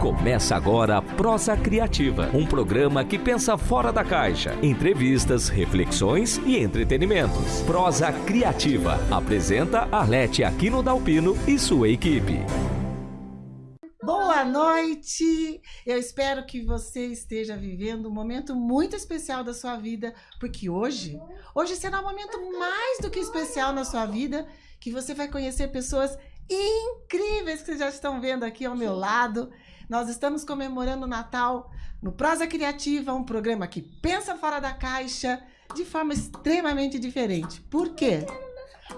Começa agora a Prosa Criativa, um programa que pensa fora da caixa. Entrevistas, reflexões e entretenimentos. Prosa Criativa. Apresenta Arlete Aquino Dalpino e sua equipe. Boa noite! Eu espero que você esteja vivendo um momento muito especial da sua vida, porque hoje, hoje será um momento mais do que especial na sua vida, que você vai conhecer pessoas incríveis que já estão vendo aqui ao meu lado. Nós estamos comemorando o Natal no Prosa Criativa, um programa que pensa fora da caixa de forma extremamente diferente. Por quê?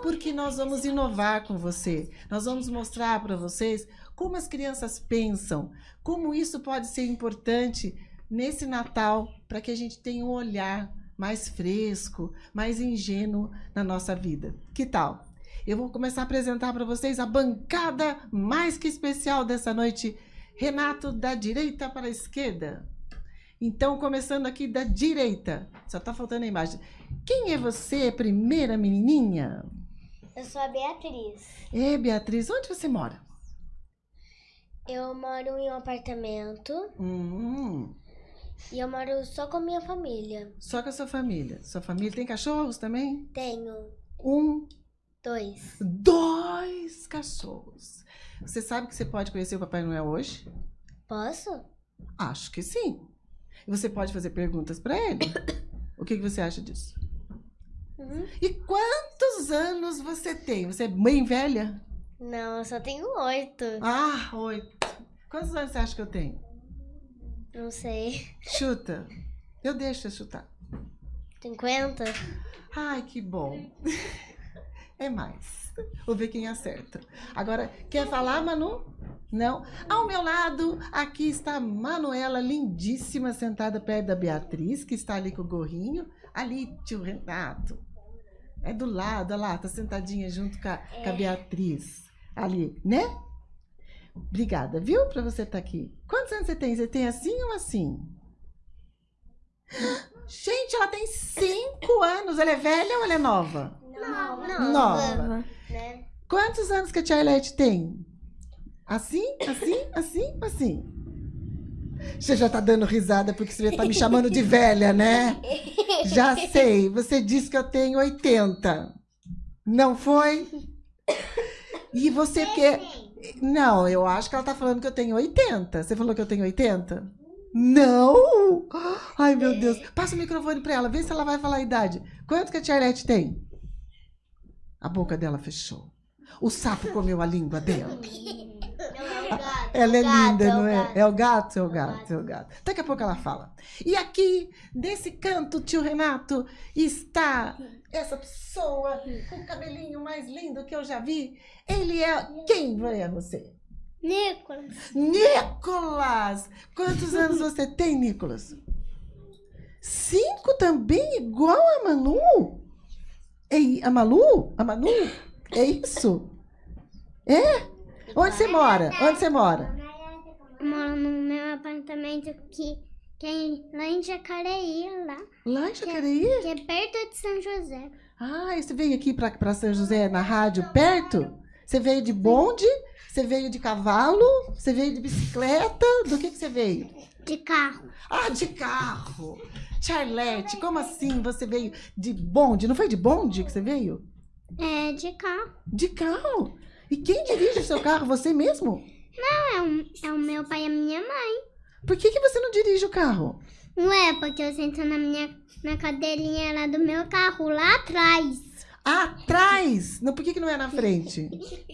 Porque nós vamos inovar com você. Nós vamos mostrar para vocês como as crianças pensam, como isso pode ser importante nesse Natal para que a gente tenha um olhar mais fresco, mais ingênuo na nossa vida. Que tal? Eu vou começar a apresentar para vocês a bancada mais que especial dessa noite. Renato, da direita para a esquerda. Então, começando aqui da direita. Só está faltando a imagem. Quem é você, primeira menininha? Eu sou a Beatriz. É, Beatriz, onde você mora? Eu moro em um apartamento Hum, e eu moro só com minha família. só com a sua família. Sua família tem cachorros também? Tenho Um, dois. dois cachorros. Você sabe que você pode conhecer o Papai Noel hoje? Posso? Acho que sim. E você pode fazer perguntas para ele. O que, que você acha disso? Uhum. E quantos anos você tem? Você é bem velha? Não, eu só tenho oito. Ah, oito. Quantos anos você acha que eu tenho? Não sei. Chuta. Eu deixo você chutar. Cinquenta? Ai, que bom. É mais. Vou ver quem acerta. Agora, quer falar, Manu? Não? Ao meu lado, aqui está a Manuela, lindíssima, sentada perto da Beatriz, que está ali com o gorrinho. Ali, tio Renato. É do lado, olha lá, tá sentadinha junto com a, com a Beatriz. Ali, né? Obrigada, viu, por você estar aqui. Quantos anos você tem? Você tem assim ou assim? Gente, ela tem cinco anos. Ela é velha ou ela é nova? Não, Nova. Né? Quantos anos que a tia Arlete tem? Assim, assim, assim, assim. Você já tá dando risada porque você já tá me chamando de velha, né? Já sei. Você disse que eu tenho 80. Não foi? E você quer. Não, eu acho que ela tá falando que eu tenho 80. Você falou que eu tenho 80? Não! Ai, meu Deus. Passa o microfone pra ela, vê se ela vai falar a idade. Quanto que a tia Arlete tem? A boca dela fechou. O sapo comeu a língua dela. Ela é linda, não é? É o gato, é o gato, é o gato. Daqui a pouco ela fala. E aqui, desse canto, tio Renato, está essa pessoa com o cabelinho mais lindo que eu já vi. Ele é. Quem é você? Nicolas. Nicolas! Quantos anos você tem, Nicolas? Cinco também, igual a Manu? É a Malu? A Manu? É isso? É? Onde você mora? Onde você mora? Eu moro no meu apartamento que, que é lá em Jacareí, lá. Lá em Jacareí? Que é perto de São José. Ah, e você veio aqui para São José na rádio perto? Você veio de bonde? Você veio de cavalo? Você veio de bicicleta? Do que, que você veio? De carro. Ah, de carro! Charlete, como assim você veio de bonde? Não foi de bonde que você veio? É, de carro. De carro? E quem dirige o seu carro? Você mesmo? Não, é o, é o meu pai e a minha mãe. Por que, que você não dirige o carro? Não é porque eu sento na minha na cadeirinha lá do meu carro, lá atrás. Atrás! Não, por que, que não é na frente?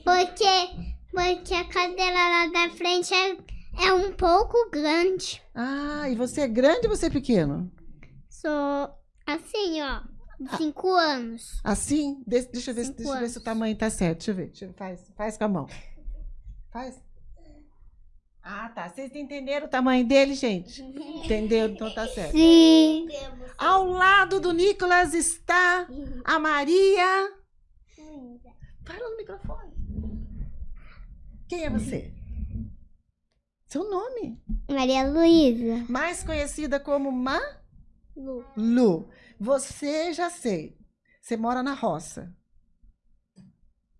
Porque, porque a cadeira lá da frente é, é um pouco grande. Ah, e você é grande ou você é pequeno? Sou assim, ó. Cinco anos. Assim? De- deixa eu ver, se- deixa ver se o tamanho tá certo. Deixa eu ver. Deixa eu, faz, faz com a mão. Faz. Ah, tá. Vocês entenderam o tamanho dele, gente? Entendeu? Então tá certo. Sim. Ao lado do Nicolas está a Maria. Fala no microfone. Quem é você? Seu nome. Maria Luísa. Mais conhecida como Ma Lu. Lu. Você já sei. Você mora na roça.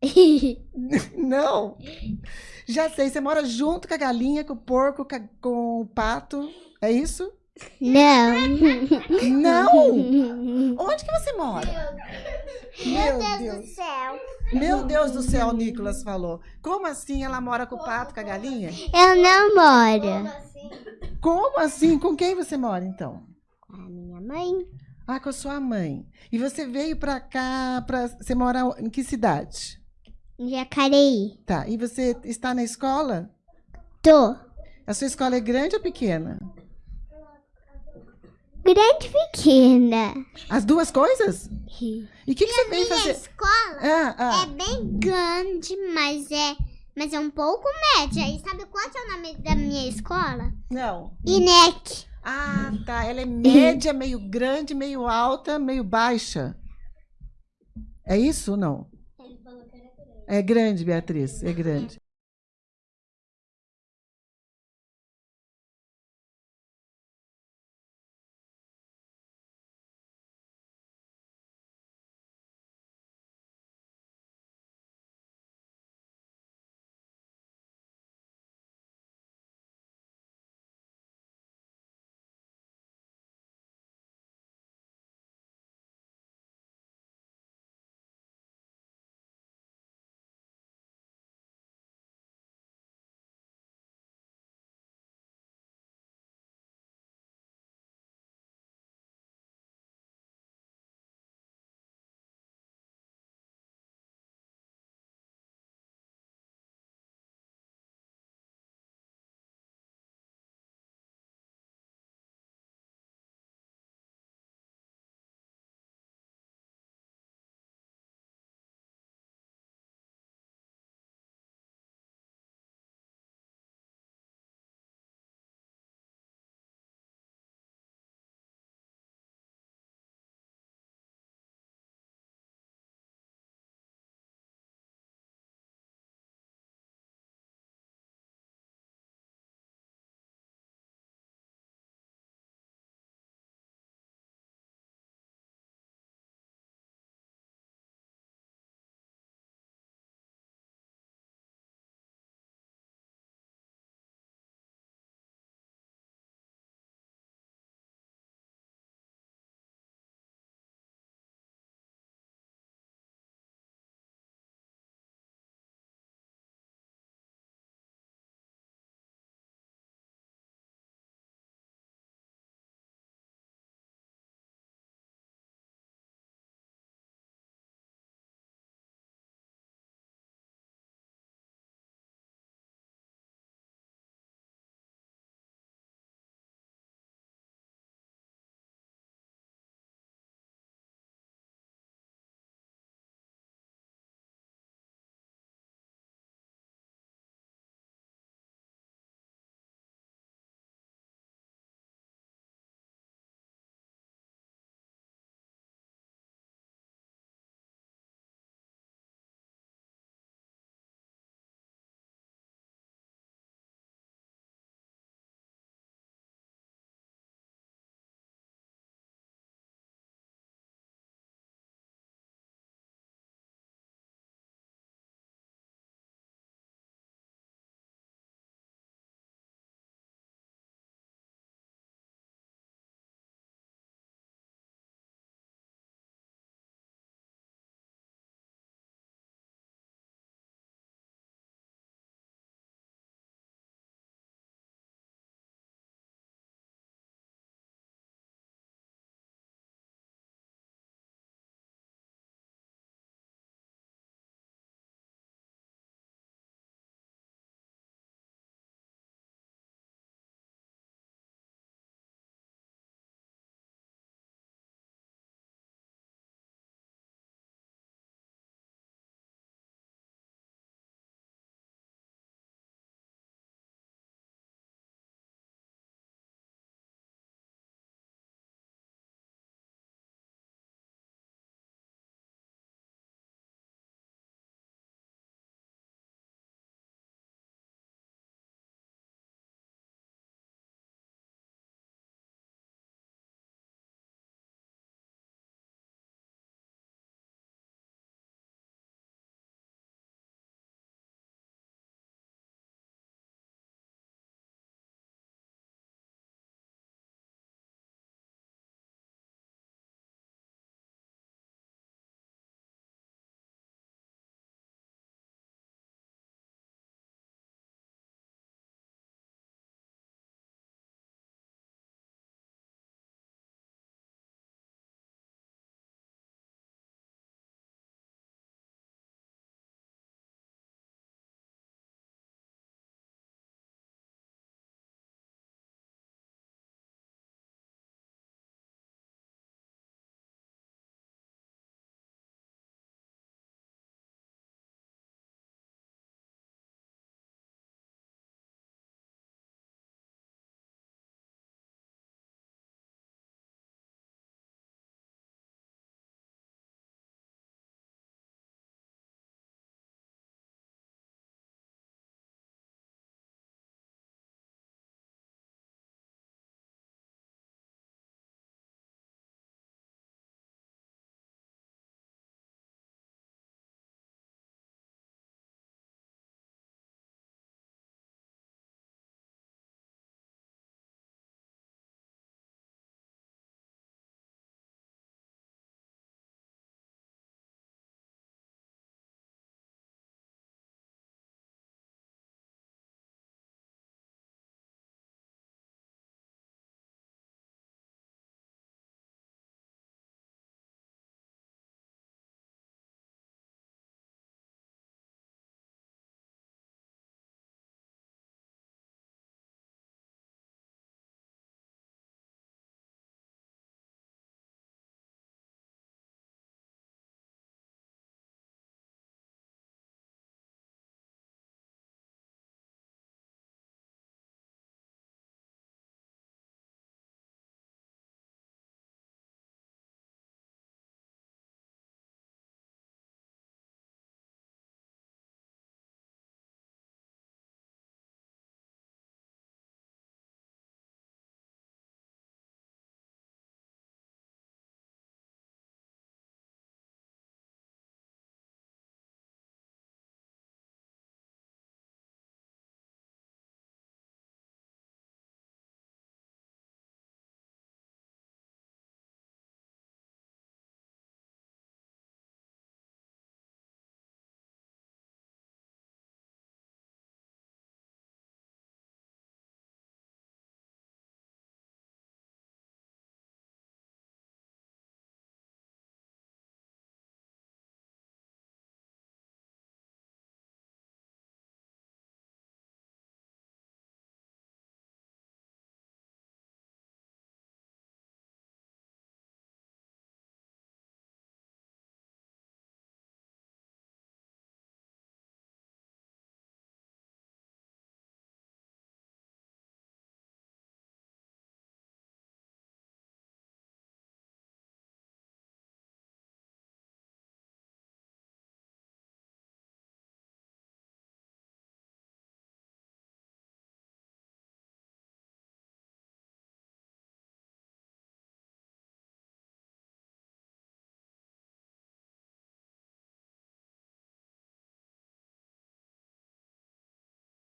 Não. Já sei, você mora junto com a galinha, com o porco, com, o pato. É isso? Não. Não! Onde que você mora? Meu Deus. céu. Meu Deus do céu, Nicolas falou. Como assim ela mora com o pato, com a galinha? Eu não moro. Como assim? Com quem você mora, então? A minha mãe. Ah, com a sua mãe. E você veio pra cá, pra... você mora em que cidade? Em Jacareí. Tá, e você está na escola? Tô. A sua escola é grande ou pequena? Grande e pequena. As duas coisas? E o que, que você veio fazer? escola Ah, ah. é bem grande, mas é, mas é um pouco média. E sabe qual é o nome da minha escola? Não. INEC. Ah, tá. Ela é média, meio grande, meio alta, meio baixa. É isso ou não? É grande, Beatriz. É grande.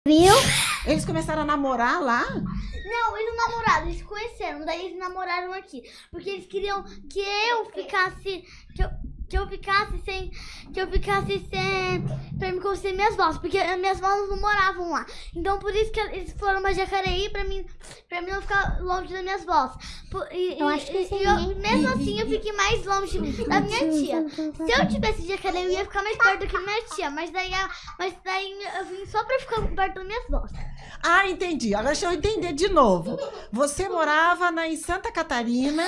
Viu? Eles começaram a namorar lá? Não, eles não namoraram, eles se conheceram, daí eles namoraram aqui. Porque eles queriam que eu ficasse. Que eu, que eu ficasse sem. Que eu ficasse sem. Pra me conhecer minhas vozes. Porque as minhas vozes não moravam lá. Então por isso que eles foram pra Jacareí pra mim, pra mim não ficar longe das minhas vozes. Por- E, Eu acho que e- sim, e eu- mesmo assim eu fiquei mais longe da minha tia. Se eu tivesse Jacareí, eu ia ficar mais perto da minha tia. Mas daí, a- mas daí eu vim só pra ficar perto das minhas vozes. Ah, entendi. Agora deixa eu entender de novo. Você morava na, em Santa Catarina?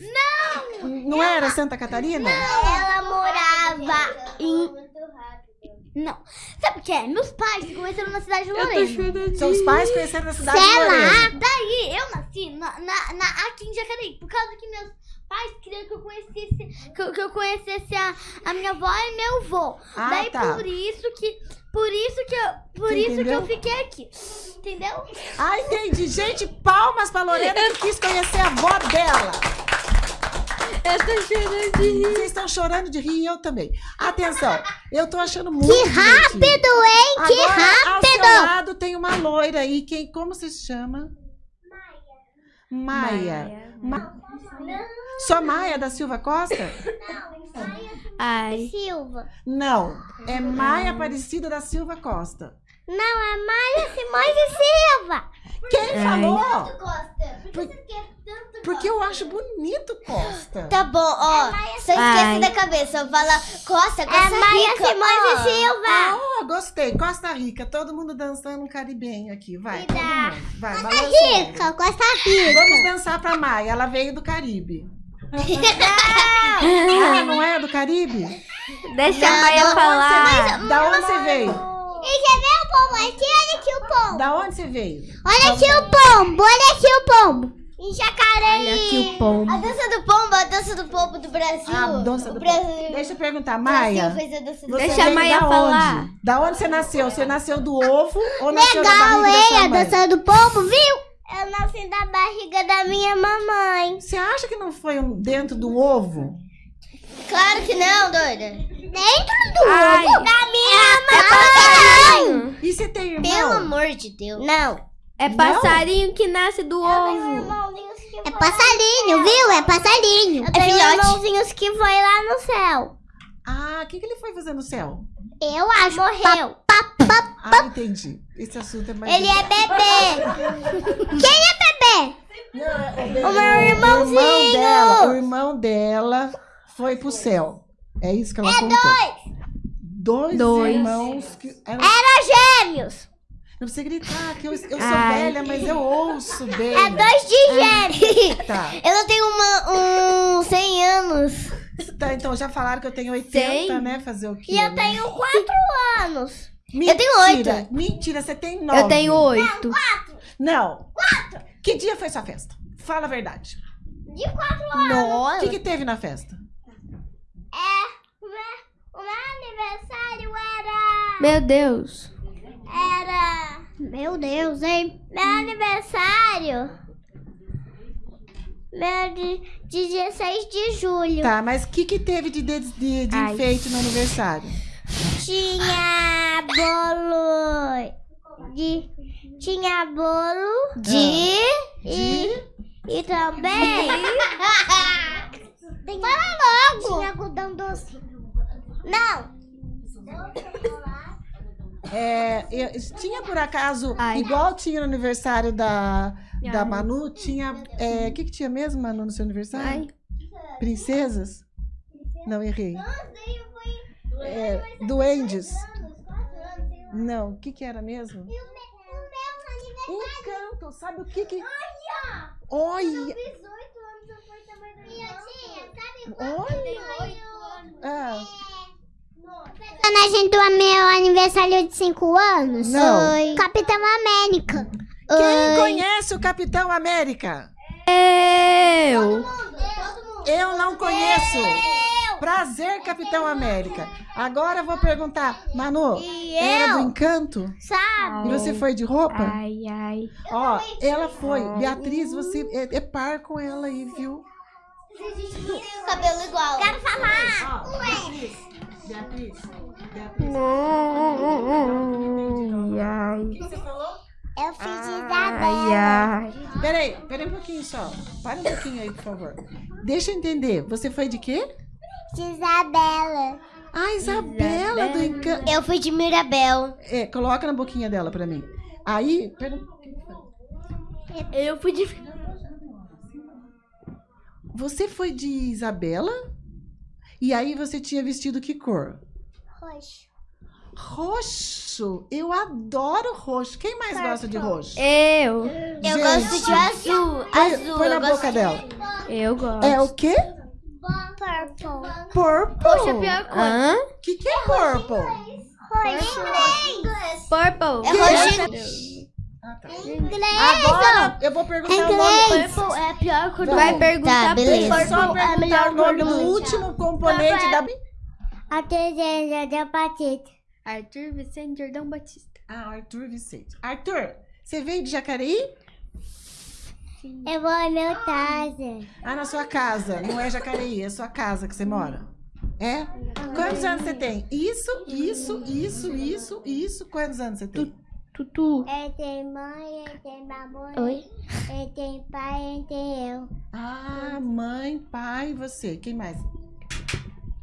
Não! Não era Santa Catarina? Ela morava em. Não. Sabe o que é? Meus pais se conheceram na cidade de Lorena. Seus pais conheceram na cidade de Sei lá. Lorena. Daí eu nasci na, na, na- aqui em Jacareí. Por causa que meus pais queriam que eu conhecesse, que, eu- que eu conhecesse a, a minha avó e meu avô. Ah, Daí tá. por isso que. Por isso que eu, por Você isso que entendeu? eu fiquei aqui. Entendeu? Ah, entendi. Gente, palmas pra Lorena que quis conhecer a avó dela. Eu tô chorando de rir. Vocês estão chorando de rir e eu também. Atenção, eu tô achando muito Que rápido, hein? Que Agora, ao seu rápido! lado tem uma loira aí. Quem, como você se chama? Maia. Ma... Só Maia da Silva Costa? Ai. Silva. Não, é Maia Aparecida da Silva Costa. Não, é Maia Simões e Silva. Quem falou? Costa, por que você quer tanto Porque eu acho bonito Costa. Tá bom, ó. Só Ai. esquece da cabeça. Fala Costa, É Costa Maia Rica. Simões ó. e Silva. Ah, gostei. Costa Rica. Todo mundo dançando um caribenho aqui. Vai, todo mundo. Vai, ombro. Rica, Costa Rica. Vamos dançar pra Maia. Ela veio do Caribe. ah, não é do Caribe? Deixa a Maia falar. Da onde você veio? E quer ver o pombo aqui? Olha aqui o pombo. Da onde você veio? Olha aqui o pombo. Olha aqui o pombo. Em Jacareí. Olha aqui o pombo. A dança do pombo, a dança do pombo do Brasil. Ah, dança do Brasil, Deixa eu perguntar, Maia. Brasil fez a dança do Você Deixa a veio Maia da falar. Onde? Da onde você nasceu? Você nasceu do ovo ou nasceu da Legal, barriga da hein? sua A mãe? dança do pombo, viu? Eu nasci da barriga da minha mamãe. Você acha que não foi dentro do ovo? Claro que não, doida. Dentro do Ai. ovo da minha mamãe. E você tem irmão? Pelo amor de Deus. Não. É passarinho que nasce do ovo. É passarinho, viu? É passarinho. Eu tenho filhote. irmãozinhos que foi lá no céu. Ah, o que, que ele foi fazer no céu? Eu acho. Morreu. Ah, entendi. Esse assunto é mais... Ele é bebê. Quem é bebê? o O meu irmão irmãozinho. dela, o irmão dela foi pro céu. É isso que ela contou. Dois. Dois. irmãos que eram... Era gêmeos. Não precisa gritar, que eu, eu sou Ai. velha, mas eu ouço bem. É dois de gêmeos. Tá. Eu não tenho uma, um 100 anos. tá, então já falaram que eu tenho 80, Tem. né? Fazer o quê? E eu né? tenho quatro anos. Mentira, tenho oito. Mentira, você tem nove. Eu tenho oito. Não. Quatro. Que dia foi sua festa? Fala a verdade. De quatro O Nossa. que, que teve na festa? É. Aniversário era. Meu Deus. Era. Meu Deus, hein? Meu aniversário. Meu de, de 16 de julho. Tá, mas o que, que teve de, de, de, de Ai. enfeite no aniversário? Tinha bolo. De. Tinha bolo. De. E. E também. Fala logo! Tinha algodão doce. Não! É, eu- tinha por acaso, Ai. igual tinha no aniversário da, da. Manu, tinha. é, O que, que tinha mesmo, Manu, no seu aniversário? Ai. Princesas? Não, errei. É, duendes? Não, o que, que era mesmo? Encanto, sabe o que que. Olha! Olha! Ah, Personagem do meu aniversário de 5 anos? Não. Oi. Capitão América. quem conhece o Capitão América? Eu. Eu não conheço. Prazer, Capitão América. Agora eu vou perguntar, Manu, E era do eu? encanto? Sabe? E você foi de roupa? Ai, ai. Ó, ela foi. Beatriz, você é, é par com ela aí, viu? Cabelo igual. Quero falar. Beatriz, Beatriz, Ai, ai. o que você falou? Eu fiz Ai, ai. Peraí, peraí um pouquinho só. Para um pouquinho aí, por favor. Deixa eu entender. Você foi de quê? de Isabela. Ah, Isabela do Encanto. Eu fui de Mirabel. É, coloca na boquinha dela pra mim. Aí, pera, Eu fui de. você foi de Isabela? E aí você tinha vestido que cor? Roxo. Roxo. Eu adoro roxo. Quem mais gosta de roxo? Eu. Eu Gente, gosto de azul. Põe, Azul. põe na eu boca gosto dela. Eu gosto. É o quê? Purple. Purple. Poxa, a pior coisa. Hã? O que, que é purple? Roxo. Inglês. Purple. É roxo. Ah, tá. Inglês. Agora eu vou perguntar o nome. Inglês. Purple é a pior cor do Vai perguntar Tá, pra beleza. só é a perguntar melhor o nome do último componente da... A terceira da pateta. Arthur Vicente Jordão Batista. Ah, Arthur Vicente. Arthur, você veio de Jacareí? Eu vou na minha casa. Ah, na sua casa. Não é Jacareí, é sua casa que você mora. É? Quantos anos você tem? Isso, isso, isso, isso, isso. Quantos anos você tem? Tutu. Eu tenho mãe, eu tenho mamãe. Oi? Eu tenho pai, eu tenho eu. Ah, mãe, pai e você. Quem mais?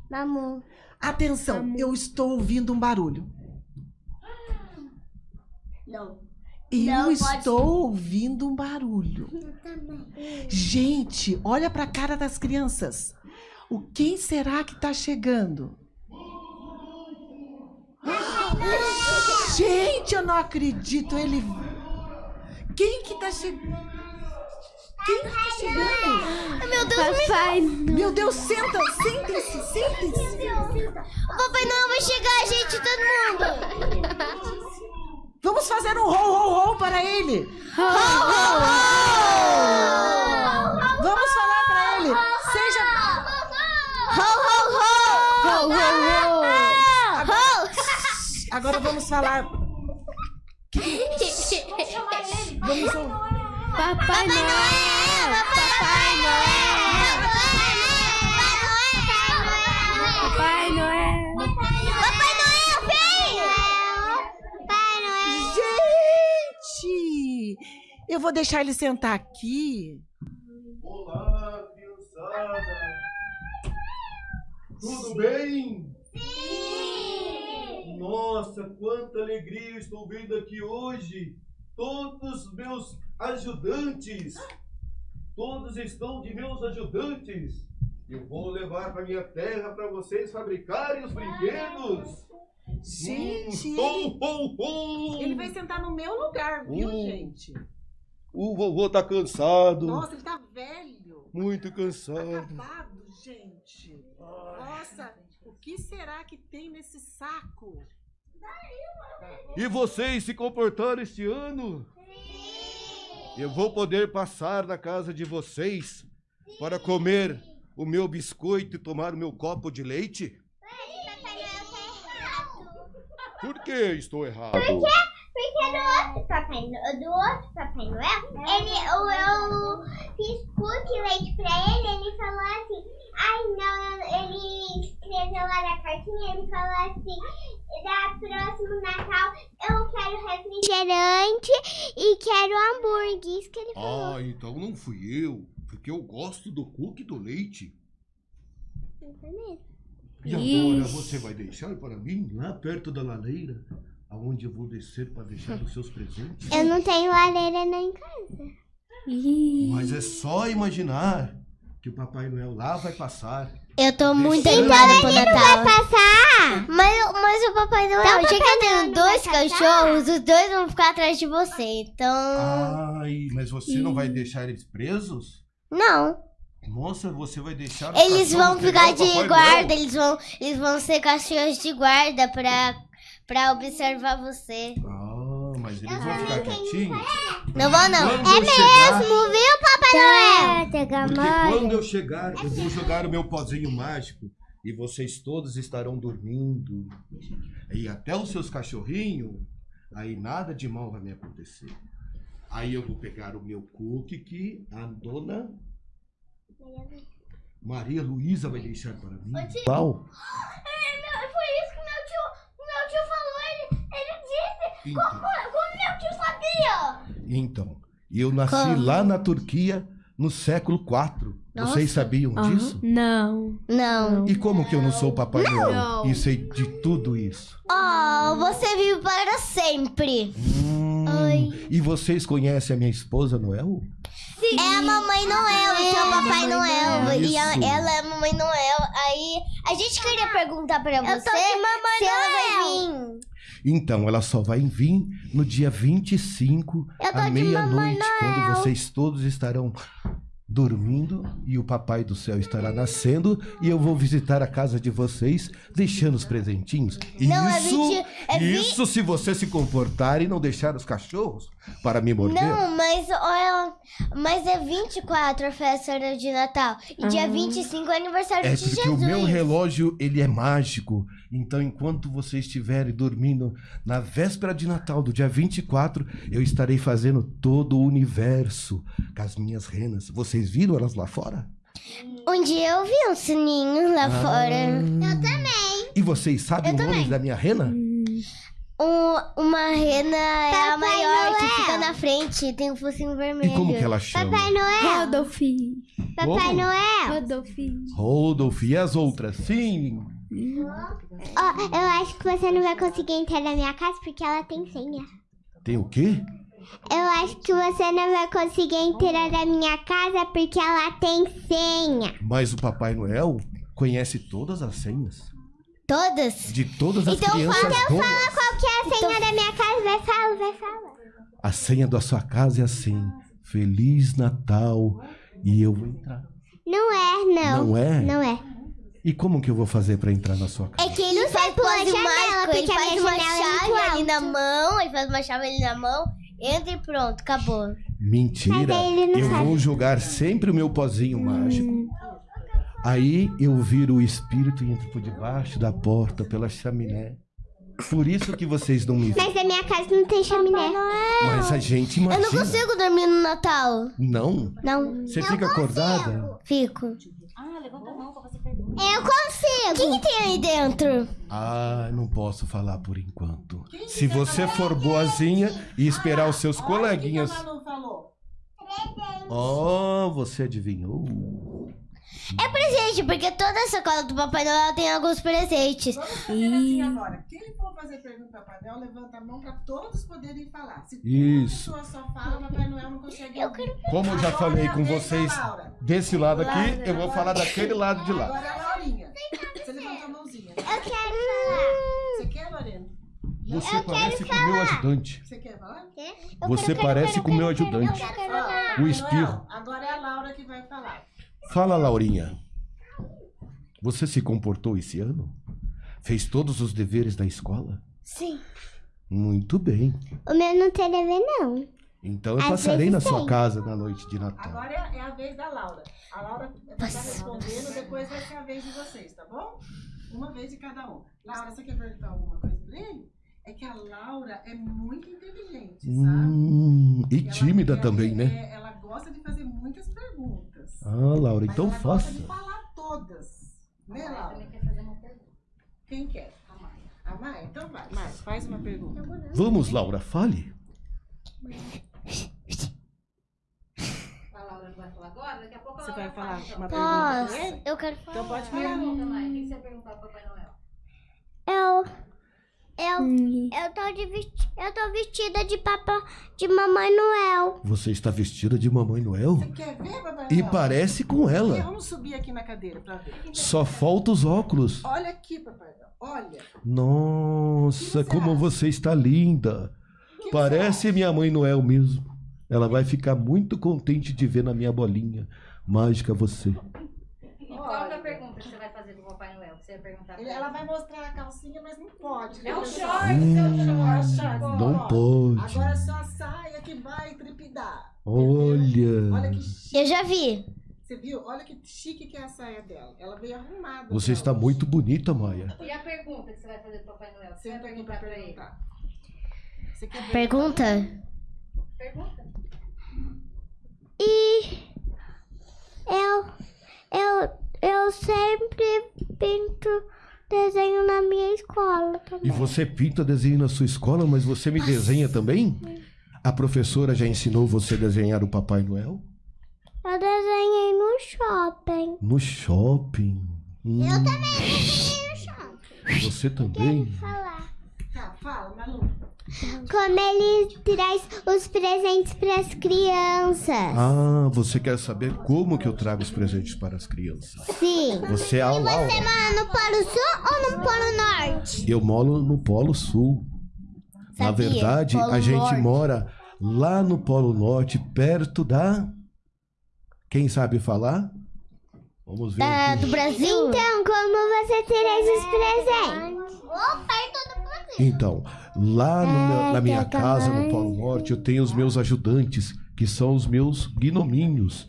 Mamu. Atenção, eu estou ouvindo um barulho. Não. Eu Não, pode- estou ouvindo um barulho. Gente, olha para a cara das crianças. O quem será que está chegando? Gente, eu não acredito. Ele. Quem que tá chegando? Quem que tá chegando? Meu Deus, Papai. Meu Deus, senta, sentem-se, sentem-se. o Papai Noel vai chegar, gente, todo mundo. Vamos fazer um rol, rol, rol para ele. Vamos falar para ele. Seja. Ho, ho, ho! Ho, ho, ho. Vamos falar. Vamos ouvir. Papai Noel. Papai Noel. Papai Noel. Papai Noel, vem! Papai Noel. Gente! Eu vou deixar ele sentar aqui. Olá, criançada! Tudo bem? Nossa, quanta alegria eu estou vendo aqui hoje! Todos os meus ajudantes! Todos estão de meus ajudantes! Eu vou levar para minha terra para vocês fabricarem os brinquedos! Gente, Hum, ele, ho, ho, ho! ele vai sentar no meu lugar, viu, Hum. gente? O vovô tá cansado, Nossa, ele tá velho. muito cansado. Acabado, gente. Nossa, que será que tem nesse saco? E vocês se comportaram este ano? Eu vou poder passar na casa de vocês para comer o meu biscoito e tomar o meu copo de leite? Por que estou errado? Porque do outro Papai Noel, do outro Papai Noel, ele, eu, eu fiz cookie leite pra ele, ele falou assim, ai não, ele escreveu lá na cartinha, ele falou assim, da próximo Natal eu quero refrigerante e quero hambúrguer, isso que ele falou. Ah, então não fui eu, porque eu gosto do cookie do leite. E agora Ixi. você vai deixar para mim lá perto da lareira, aonde eu vou descer para deixar os seus presentes? Eu não tenho lareira nem em casa. Mas é só imaginar que o Papai Noel lá vai passar. Eu tô muito animada pro Natal. passar. Mas, mas o Papai Noel, já que eu tenho dois cachorros, os dois vão ficar atrás de você. Então. Ai, mas você não vai deixar eles presos? Não. Nossa, você vai deixar Eles vão ficar de guarda, eles vão, eles vão ser cachorros de guarda pra, pra observar você. Ah, mas eles vão ficar quietinhos? Não vão, não. Eu chegar- viu, Papai Noel? Porque quando eu chegar, eu vou jogar o meu pozinho mágico e vocês todos estarão dormindo. E até os seus cachorrinhos, aí nada de mal vai me acontecer. Aí eu vou pegar o meu cookie que a dona Maria Luísa vai deixar para mim. Qual? Então, Como meu tio sabia? então, eu nasci lá na Turquia no século IV. Vocês sabiam disso? Não. Não. E como que eu não sou Papai Noel Não. e sei de tudo isso? Oh, você vive para sempre. Hum, Oi. E vocês conhecem a minha esposa Noel? É a Mamãe Noel, o seu Papai Noel. E a- ela é a Mamãe Noel. Aí a gente queria perguntar pra você se ela vai vir. Então, ela só vai vir no dia 25, Eu tô à meia-noite, quando vocês todos estarão dormindo e o Papai do Céu estará nascendo e eu vou visitar a casa de vocês, deixando os presentinhos. Não, é isso, 20 é vi- isso se você se comportar e não deixar os cachorros para me morder. Não, mas olha, mas é 24 a festa de Natal. E dia 25 é aniversário É de porque Jesus. o meu relógio, ele é mágico. Então, enquanto vocês estiverem dormindo na véspera de Natal, do dia 24, eu estarei fazendo todo o universo com as minhas renas. Vocês viram elas lá fora? Um dia eu vi um sininho lá fora. Eu também. E vocês sabem Eu o nome também. da minha rena? Um- uma rena é a maior que fica na frente, tem um focinho vermelho. E como que ela chama? Noel. Rodolfo. Como? Noel. Rodolfo. Rodolfo. E as outras? Sim. Ó, eu acho que você não vai conseguir entrar na minha casa porque ela tem senha. Tem o quê? Eu acho que você não vai conseguir entrar na minha casa porque ela tem senha. Mas o Papai Noel conhece todas as senhas. Todas? De todas as Então crianças boas. Qual que é a senha da minha casa? Vai falar, vai falar. A senha da sua casa é assim. Feliz Natal. E eu vou entrar. Não é, não. Não é? Não é. E como que eu vou fazer pra entrar na sua casa? É que ele faz pela janela, mágico, ele faz uma é chave ali na mão, ele faz uma chave ali na mão, entra e pronto, acabou. Mentira. Eu sabe. vou jogar sempre o meu pozinho mágico. Aí eu viro o espírito e entro por debaixo da porta, pela chaminé. Por isso que vocês não me. Mas a minha casa não tem chaminé. Mas a gente Eu imagina. não consigo dormir no Natal. Não? Não, Você fica acordada? fico. Eu consigo. O que, que tem aí dentro? Ah, não posso falar por enquanto. Se você for boazinha e esperar os seus coleguinhas. O que a Manu falou? Oh, você adivinhou? É presente, porque toda essa cola do Papai Noel tem alguns presentes. Vamos fazer assim agora. Quem for fazer pergunta para Papai Noel, levanta a mão para todos poderem falar. Se Isso. uma pessoa só fala, Papai Noel não consegue ouvir. Como eu já Agora falei é a com vocês Laura. desse lado aqui, eu vou falar daquele lado de lá. Agora é a Laurinha. Você levanta a mãozinha. Eu quero falar. Você quer, Lorena? Você parece com o meu ajudante. Você quer falar? Você parece com o meu ajudante. Ó, O espirro. Agora é a Laura que vai falar. Fala, Laurinha. Você se comportou esse ano? Fez todos os deveres da escola? Sim. Muito bem. O meu não tem dever, não. Então eu Às passarei na sua tem. casa na noite de Natal. Agora é é a vez da Laura. A Laura vai estar respondendo, depois vai ser a vez de vocês, tá bom? Uma vez de cada um. Laura, você quer perguntar alguma coisa pra ele? É que a Laura é muito inteligente, sabe? Hum, e Ela- tímida ela- também, né? é, ela gosta de fazer muitas perguntas. Ah, Laura, Mas então faça. de falar todas. Né, Laura? Quem quer? A Maia. A Maia? Então vai. Maia, faz uma pergunta. Vamos, Laura, fale. A Laura vai falar agora, daqui a pouco ela vai falar então. uma pergunta Posso? Eu quero falar. Então pode Fala, falar. Pergunta, Mai. O que você vai perguntar pro Papai Noel? Eu. Eu. Eu tô, de vesti- eu tô vestida de papa de Mamãe Noel. Você está vestida de Mamãe Noel? Você quer ver, Papai E Noel? parece com ela. Vamos subir aqui na cadeira pra ver. Só falta os óculos. Olha aqui, Papai Noel. Olha. Nossa, você como acha? você está linda. Que Parece minha mãe Noel mesmo. Ela vai ficar muito contente de ver na minha bolinha mágica você. E qual que é a pergunta que você vai fazer pro Papai Noel? Que você vai perguntar pra Ele- ela vai mostrar a calcinha, mas não pode. né, É pessoal? short, Hum, é um short. não Ó, pode. Agora é só a saia que vai trepidar. Olha. Olha que chique. Eu já vi. Você viu? Olha que chique que é a saia dela. Ela veio arrumada. Você está hoje. muito bonita, Maia. E a pergunta que você vai fazer pro Papai Noel? Você vai pra perguntar pra ele? perguntar. Você quer Pergunta? Pergunta. E. Eu. Eu. Eu sempre pinto desenho na minha escola. E você pinta desenho na sua escola, mas você me desenha também? A professora já ensinou você a desenhar o Papai Noel? Eu desenhei no shopping. No shopping. Hum, Eu também desenhei no shopping. você também? Falar. Tá, fala, Manu. Como ele traz os presentes para as crianças. Ah, você quer saber como que eu trago os presentes para as crianças? Sim. Você é a Laura. Você mora no Polo Sul ou no Polo Norte? Eu moro no Polo Sul. Na Sabia, verdade, Polo a gente Norte. mora lá no Polo Norte, perto da. Quem sabe falar? Vamos ver. Da- aqui. do Brasil. Então, como você traz os presentes? Opa, e todo mundo. Então, lá no meu- na minha casa, no. Polo Norte, eu tenho os meus ajudantes, que são os meus gnominhos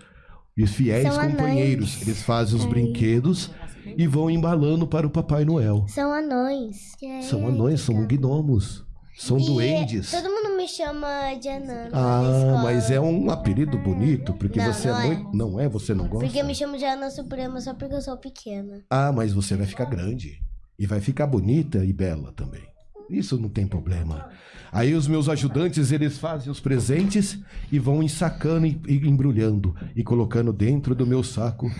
e fiéis São companheiros. Eles fazem os brinquedos e vão embalando para o Papai Noel. São anões. São anões, são gnomos, são E duendes. Todo mundo me chama de anã. Ah, mas é um apelido bonito, porque Não, você não é é. muito. Não é? Você não gosta? Porque me chamam de anã suprema só porque eu sou pequena. Ah, mas você vai ficar grande. E vai ficar bonita e bela também. Isso não tem problema. Aí os meus ajudantes, eles fazem os presentes e vão ensacando e embrulhando e colocando dentro do meu saco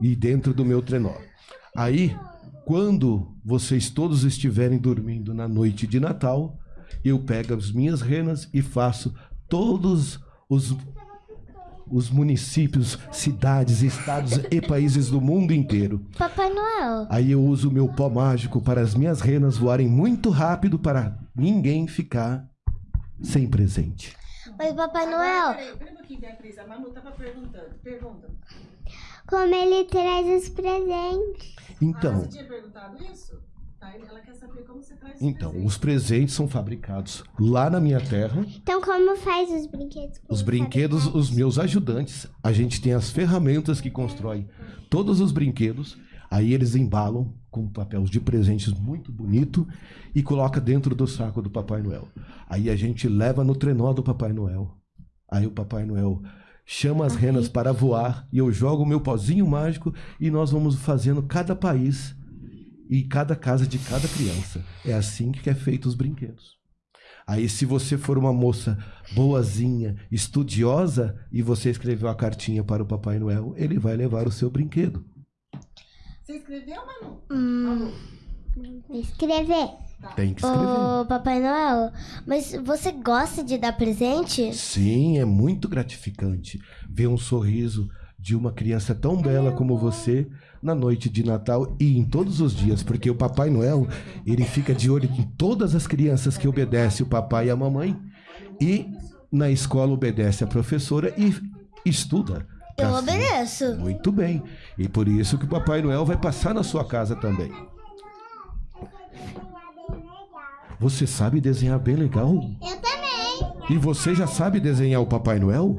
e dentro do meu trenó. Aí, quando vocês todos estiverem dormindo na noite de Natal, eu pego as minhas renas e faço todos os os municípios, cidades, estados e países do mundo inteiro. Papai Noel. Aí eu uso o meu pó mágico para as minhas renas voarem muito rápido para ninguém ficar sem presente. Mas Papai Noel. Peraí, peraí um pouquinho, Beatriz. A Manu tava perguntando. Pergunta. Como ele traz os presentes? Ah, Então, você tinha perguntado isso? Ela quer saber como você traz os então, os presentes são fabricados lá na minha terra. Então, como faz os brinquedos? Os brinquedos, fabricar? os meus ajudantes, a gente tem as ferramentas que constroem todos os brinquedos. Aí eles embalam com papéis de presentes muito bonito e coloca dentro do saco do Papai Noel. Aí a gente leva no trenó do Papai Noel. Aí o Papai Noel chama as renas para voar e eu jogo o meu pozinho mágico e nós vamos fazendo cada país e cada casa de cada criança. É assim que é feito os brinquedos. Aí, se você for uma moça boazinha, estudiosa, e você escreveu a cartinha para o Papai Noel, ele vai levar o seu brinquedo. Você escreveu, Manu? Hum, Manu. Escrever. Tem que escrever. ô, Papai Noel, mas você gosta de dar presente? Sim, é muito gratificante ver um sorriso de uma criança tão bela como você na noite de Natal e em todos os dias, porque o Papai Noel, ele fica de olho em todas as crianças que obedecem o papai e a mamãe e na escola obedece a professora e estuda. Eu ser- obedeço. Muito bem. E por isso que o Papai Noel vai passar na sua casa também. Você sabe desenhar bem legal? Eu também. E você já sabe desenhar o Papai Noel?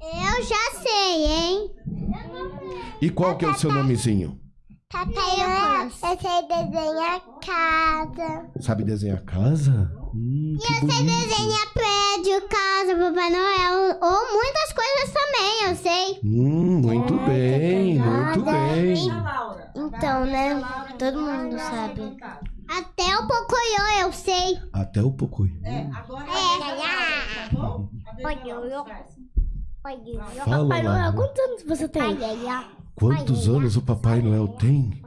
Eu já sei, hein? E qual que é o seu nomezinho? Papai Noel, eu sei desenhar casa. Sabe desenhar casa? Hum, que bonito. Desenhar prédio, casa, Papai Noel. Ou muitas coisas também, eu sei. Hum, muito bem, muito bem. Então, né? Todo mundo sabe. Até o Pocoyo eu sei. Até o Pocoyo. É, agora é Laura, tá bom? Fala, Papai Noel, quantos anos você tem? Quantos anos o Papai Noel tem?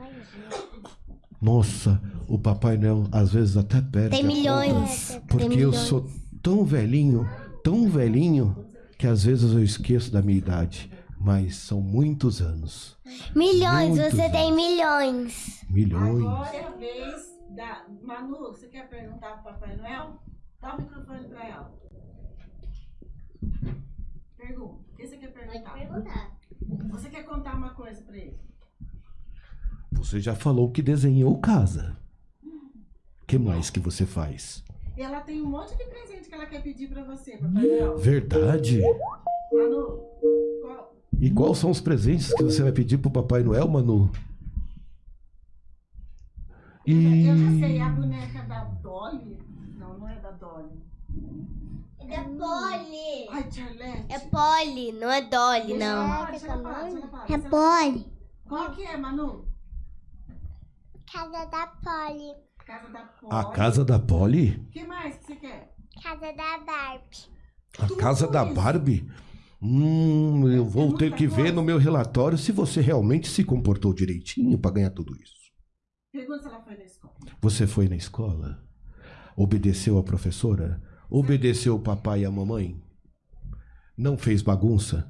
Nossa, o Papai Noel às vezes até perde. Tem conta. milhões. Porque Tem eu sou tão velhinho, tão velhinho, que às vezes eu esqueço da minha idade. Mas são muitos anos. Milhões, Muitos você tem anos. milhões. Milhões. Agora é a vez da. Manu, você quer perguntar pro Papai Noel? Dá o microfone pra ela. Pergunta. O que você quer perguntar? Você quer contar uma coisa pra ele? Você já falou que desenhou casa. O que mais que você faz? E ela tem um monte de presente que ela quer pedir pra você, Papai Noel. Verdade? Manu, qual? E quais são os presentes que você vai pedir pro Papai Noel, Manu? E Eu já sei, a boneca da Dolly. Não, não é da Dolly. É Poli. Ai, Charlotte. É Polly, não é Dolly, Deixa não. falar, deixa ela falar, deixa ela falar, É. Poli. Qual que é, Manu? Casa da Poli. casa da Polly. A casa da Polly? O que mais que você quer? Casa da Barbie. A Tudo casa da isso. Barbie? Hum, eu vou muita ter que ver no meu relatório se você realmente se comportou direitinho para ganhar tudo isso. Pergunta se ela foi na escola. Você foi na escola? Obedeceu a professora? Obedeceu o papai e a mamãe? Não fez bagunça?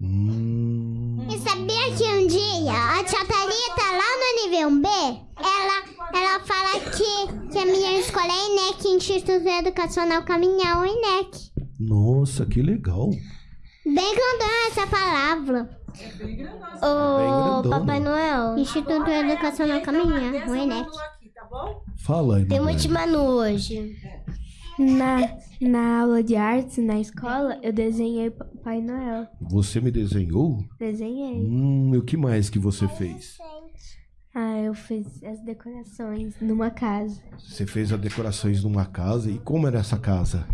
Hum. E sabia que um dia a tia Thalita, lá no nível B, ela, ela fala que, que a minha escola é INEC, Instituto Educacional Caminhão INEC. Nossa, que legal. Bem grandona essa palavra. É bem grandona. Grandona. Papai Noel. Instituto Educacional Caminhão, o INEC. Aqui, tá bom? Fala aí, Tem mamãe. muito Manu hoje. Na, na aula de artes, na escola, eu desenhei Papai Noel. Você me desenhou? Desenhei. Hum, e o que mais que você fez? Ah, eu fiz as decorações numa casa. Você fez as decorações numa casa. E como era essa casa?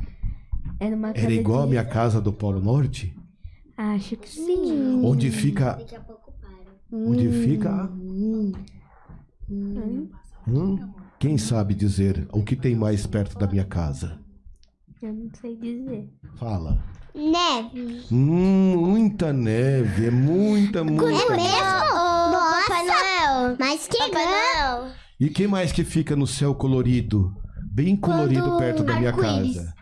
Era uma casa Era igual a de... minha casa do Polo Norte? Acho que sim. Onde fica. Onde fica. Hum, Hum? Quem sabe dizer o que tem mais perto da minha casa? eu não sei dizer. Fala. Neve. Hum, muita neve. É muita, muita. É mesmo? Papai Noel. Mas que Papai. Noel. E que mais que fica no céu colorido? Bem colorido Quando perto da minha casa.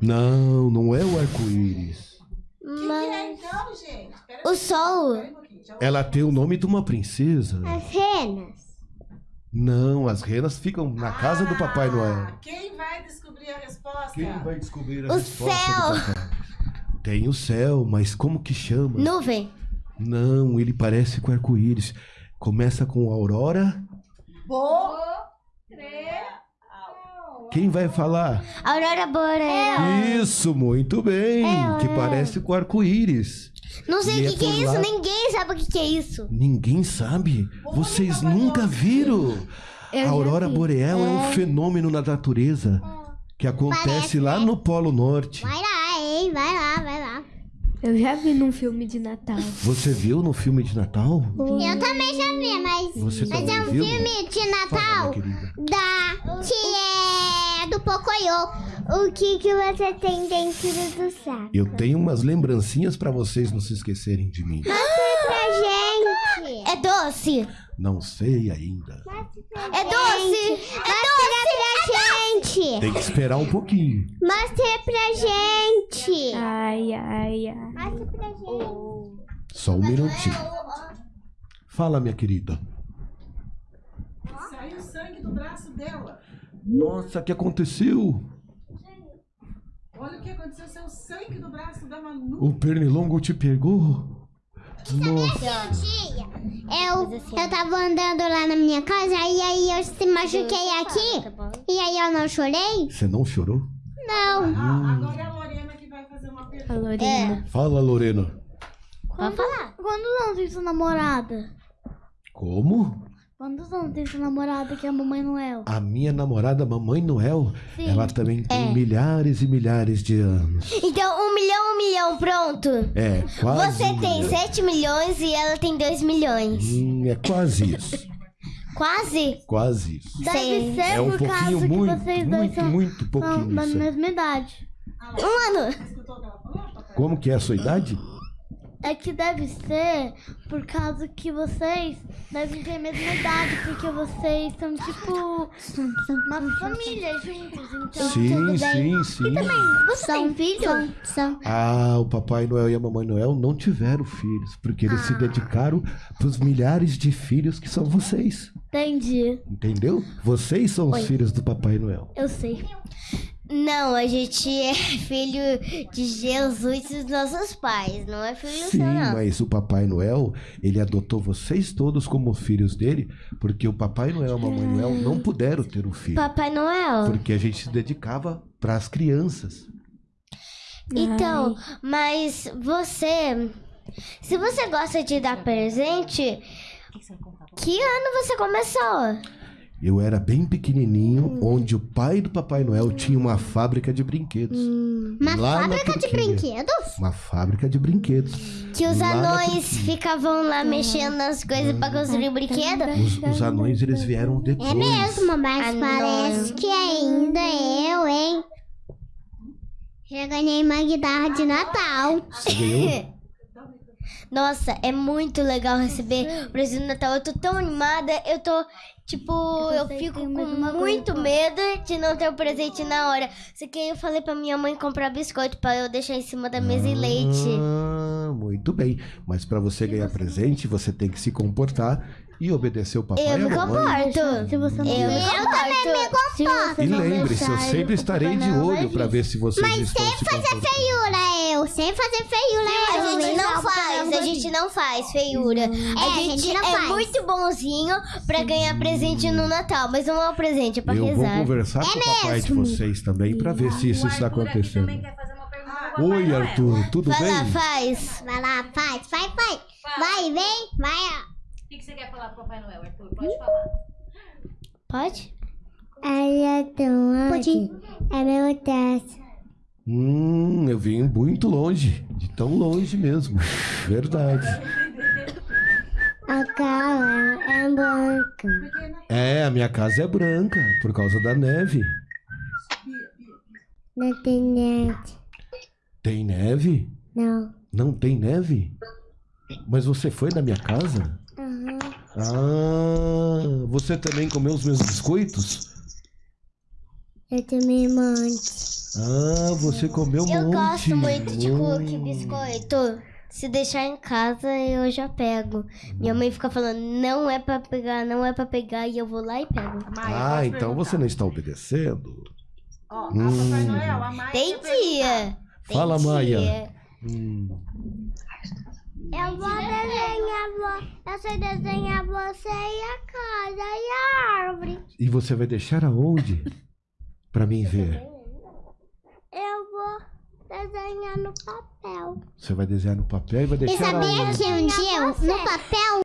Não, não é o arco-íris. Pera O sol. Ela tem o nome de uma princesa. As renas. Não, as renas ficam na casa do Papai Ah, Noel. Quem vai descobrir a resposta? Quem vai descobrir a O resposta céu. do papai? Tem o céu, mas como que chama? Nuvem. Não, ele parece com arco-íris. Começa com aurora. Bo... Quem vai falar? Aurora Boreal. Isso, muito bem. que parece com arco-íris. Não sei o é que, que é isso. lá- Ninguém sabe o que, que é isso. Ninguém sabe. Vocês nunca viram? A aurora boreal é um fenômeno na natureza que acontece Parece, lá né? no Polo Norte. Vai lá, hein? Vai lá, vai lá. Eu já vi num filme de Natal. Você viu no filme de Natal? Eu também já vi, mas. Você Mas é um viu? filme de Fala, Natal querida. da. que é do Pocoyo. O que, que você tem dentro do saco? Eu tenho umas lembrancinhas pra vocês não se esquecerem de mim. Pra gente. É doce. Não sei ainda. É doce. Mostra pra gente. Tem que esperar um pouquinho. Mostra pra gente. Ai, ai, ai. Mostra pra gente. Só um minutinho. Fala, minha querida. Saiu sangue do braço dela. Nossa, o que aconteceu? Olha o que aconteceu, saiu sangue do braço da Manu. O pernilongo te pegou? Nossa. Eu, eu tava andando lá na minha casa e aí eu se machuquei aqui. E aí eu não chorei? Você não chorou? Não. Ah, agora é a Lorena que vai fazer uma A pergunta. Lorena. Fala, Lorena. Pode falar. Quantos anos tem sua namorada? Como? Quantos anos tem sua namorada que é a Mamãe Noel? A minha namorada, Mamãe Noel, Sim. ela também tem milhares e milhares de anos. Então, um milhão, um milhão, pronto. É, quase. Você um tem milhão. 7 milhões e ela tem 2 milhões. Hum, é quase isso. Quase? Quase isso. Deve Sim. ser É um por pouquinho causa que muito, vocês dois muito, são, muito são pouquinho. da aí. mesma idade. Um ano. Como que é a sua idade? É que deve ser por causa que vocês devem ter a mesma idade, porque vocês são tipo uma família juntos. Então, sim, sim, sim. você tem filho? São. Ah, o Papai Noel e a Mamãe Noel não tiveram filhos, porque eles se dedicaram pros milhares de filhos que são vocês. Entendi. Entendeu? Vocês são os filhos do Papai Noel. Eu sei. Não, a gente é filho de Jesus e dos nossos pais. Não é filho Sim, seu, não. mas o Papai Noel, ele adotou vocês todos como filhos dele, porque o Papai Noel e a Mamãe Noel não puderam ter um filho. Papai Noel. Porque a gente se dedicava para as crianças. Então, mas você. Se você gosta de dar presente, que ano você começou? Eu era bem pequenininho, onde o pai do Papai Noel tinha uma fábrica de brinquedos. Uma Lá na fábrica de brinquedos? Uma fábrica de brinquedos. Que os Lá anões ficavam lá mexendo nas coisas pra construir brinquedo? Os, os anões, eles vieram depois. É mesmo, mas parece que ainda eu, hein? Já ganhei uma guitarra de Natal. Você ganhou? Nossa, é muito legal receber o presente do Natal. Eu tô tão animada, eu tô, tipo, eu fico com muito medo de não ter o presente na hora. Só que aí eu falei pra minha mãe comprar biscoito pra eu deixar em cima da mesa e leite. Ah, muito bem. Mas pra você ganhar presente, você tem que se comportar e obedecer o papai Eu e me a mamãe. comporto. Se você não Eu me comporto. Se você E não lembre-se, eu sempre estarei de olho vai pra ver se vocês estão se comportando. Feiura, eu. Sem fazer feiura, é eu. A gente não faz, a gente não faz feiura. a gente, não é faz. muito bonzinho pra ganhar presente no Natal, mas não é um presente, é pra Eu vou rezar. conversar com o papai de vocês também pra ver se isso está acontecendo. também fazer Oi. Arthur, tudo Vai lá, bem? faz. Vai lá, faz, vai, vai. Vai, vem, vai. ó. O que, que você quer falar pro Papai Noel, Arthur? Pode falar. Pode? Ai, é tão Pode. É meu teste. Hum, eu vim muito longe, de tão longe mesmo. Verdade. A cara é branca. É, a minha casa é branca por causa da neve. Não tem net. Tem neve? Não. Não tem neve? Mas você foi na minha casa? Aham. Ah, você também comeu os meus biscoitos? Eu também mando. Ah, você comeu um Eu monte. gosto muito de cookie Hum. biscoito. Se deixar em casa, eu já pego. Minha mãe fica falando, não é pra pegar, não é pra pegar, e eu vou lá e pego. Ah, então você não está obedecendo? Ó, a Hum. Papai Noel, a Maia Tem perguntar. dia. Tem Fala, dia. Maia. Hum. Eu vou desenhar. Eu sei desenhar você e a casa e a árvore. E você vai deixar aonde? Pra mim ver. Eu vou desenhar no papel. Você vai desenhar no papel e vai E deixar sabia aonde? que um dia, no papel,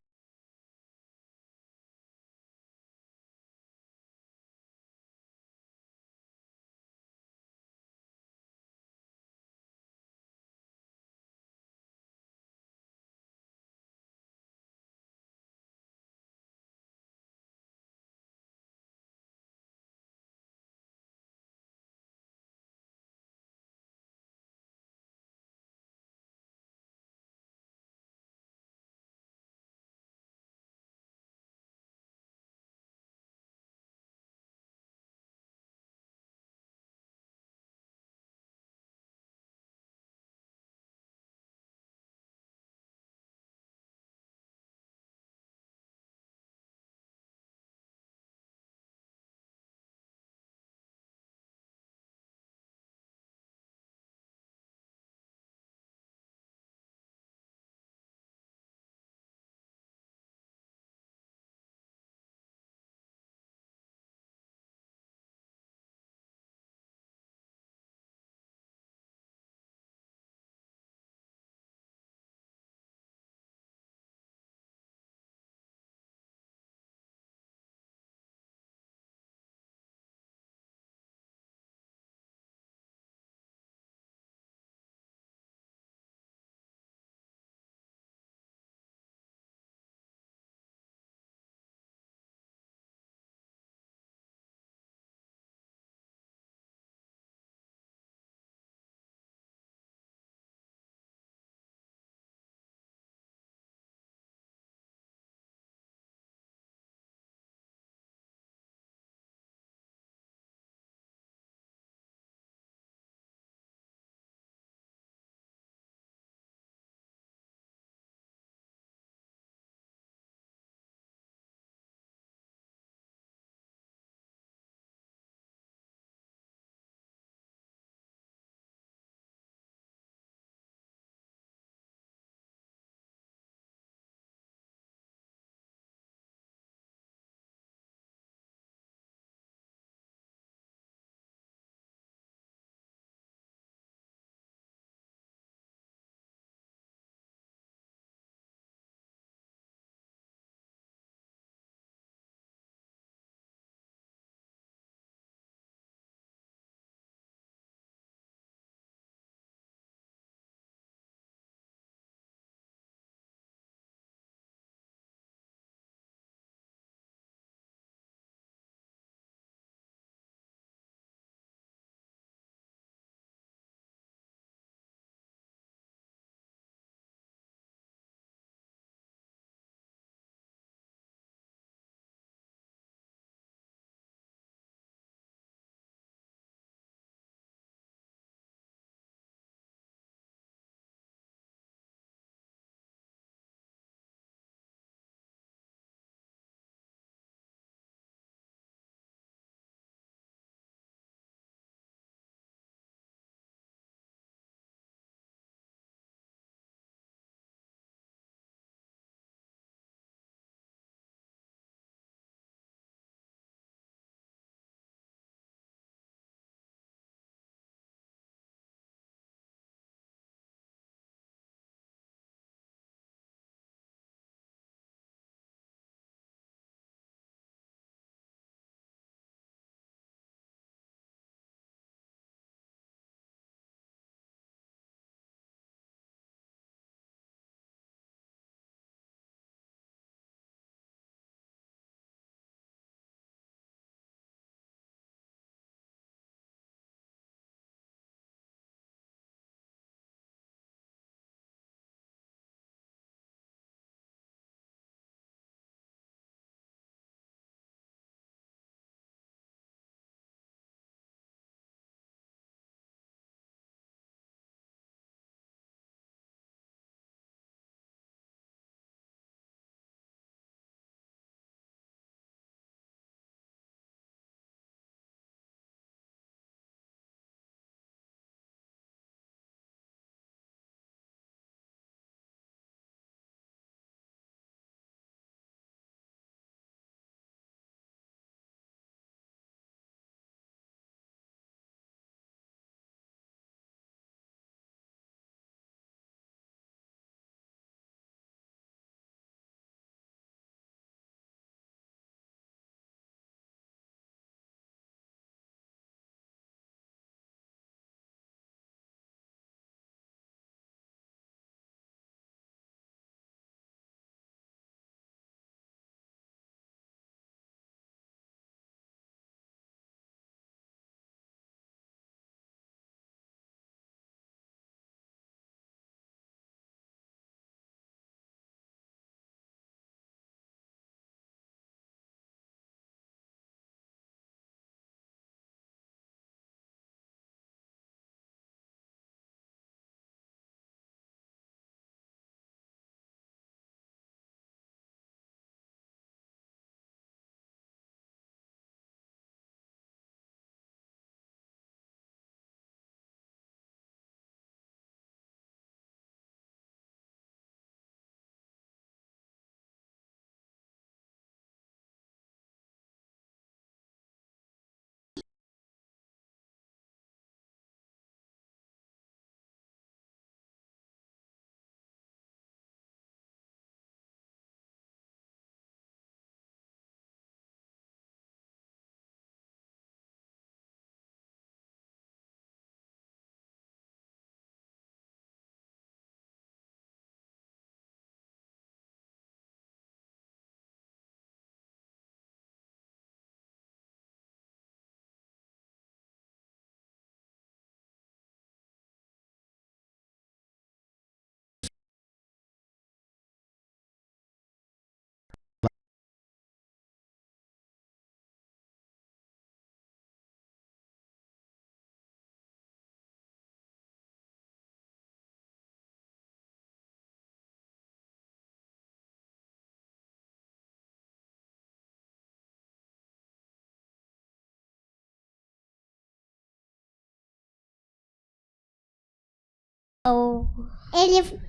Ele,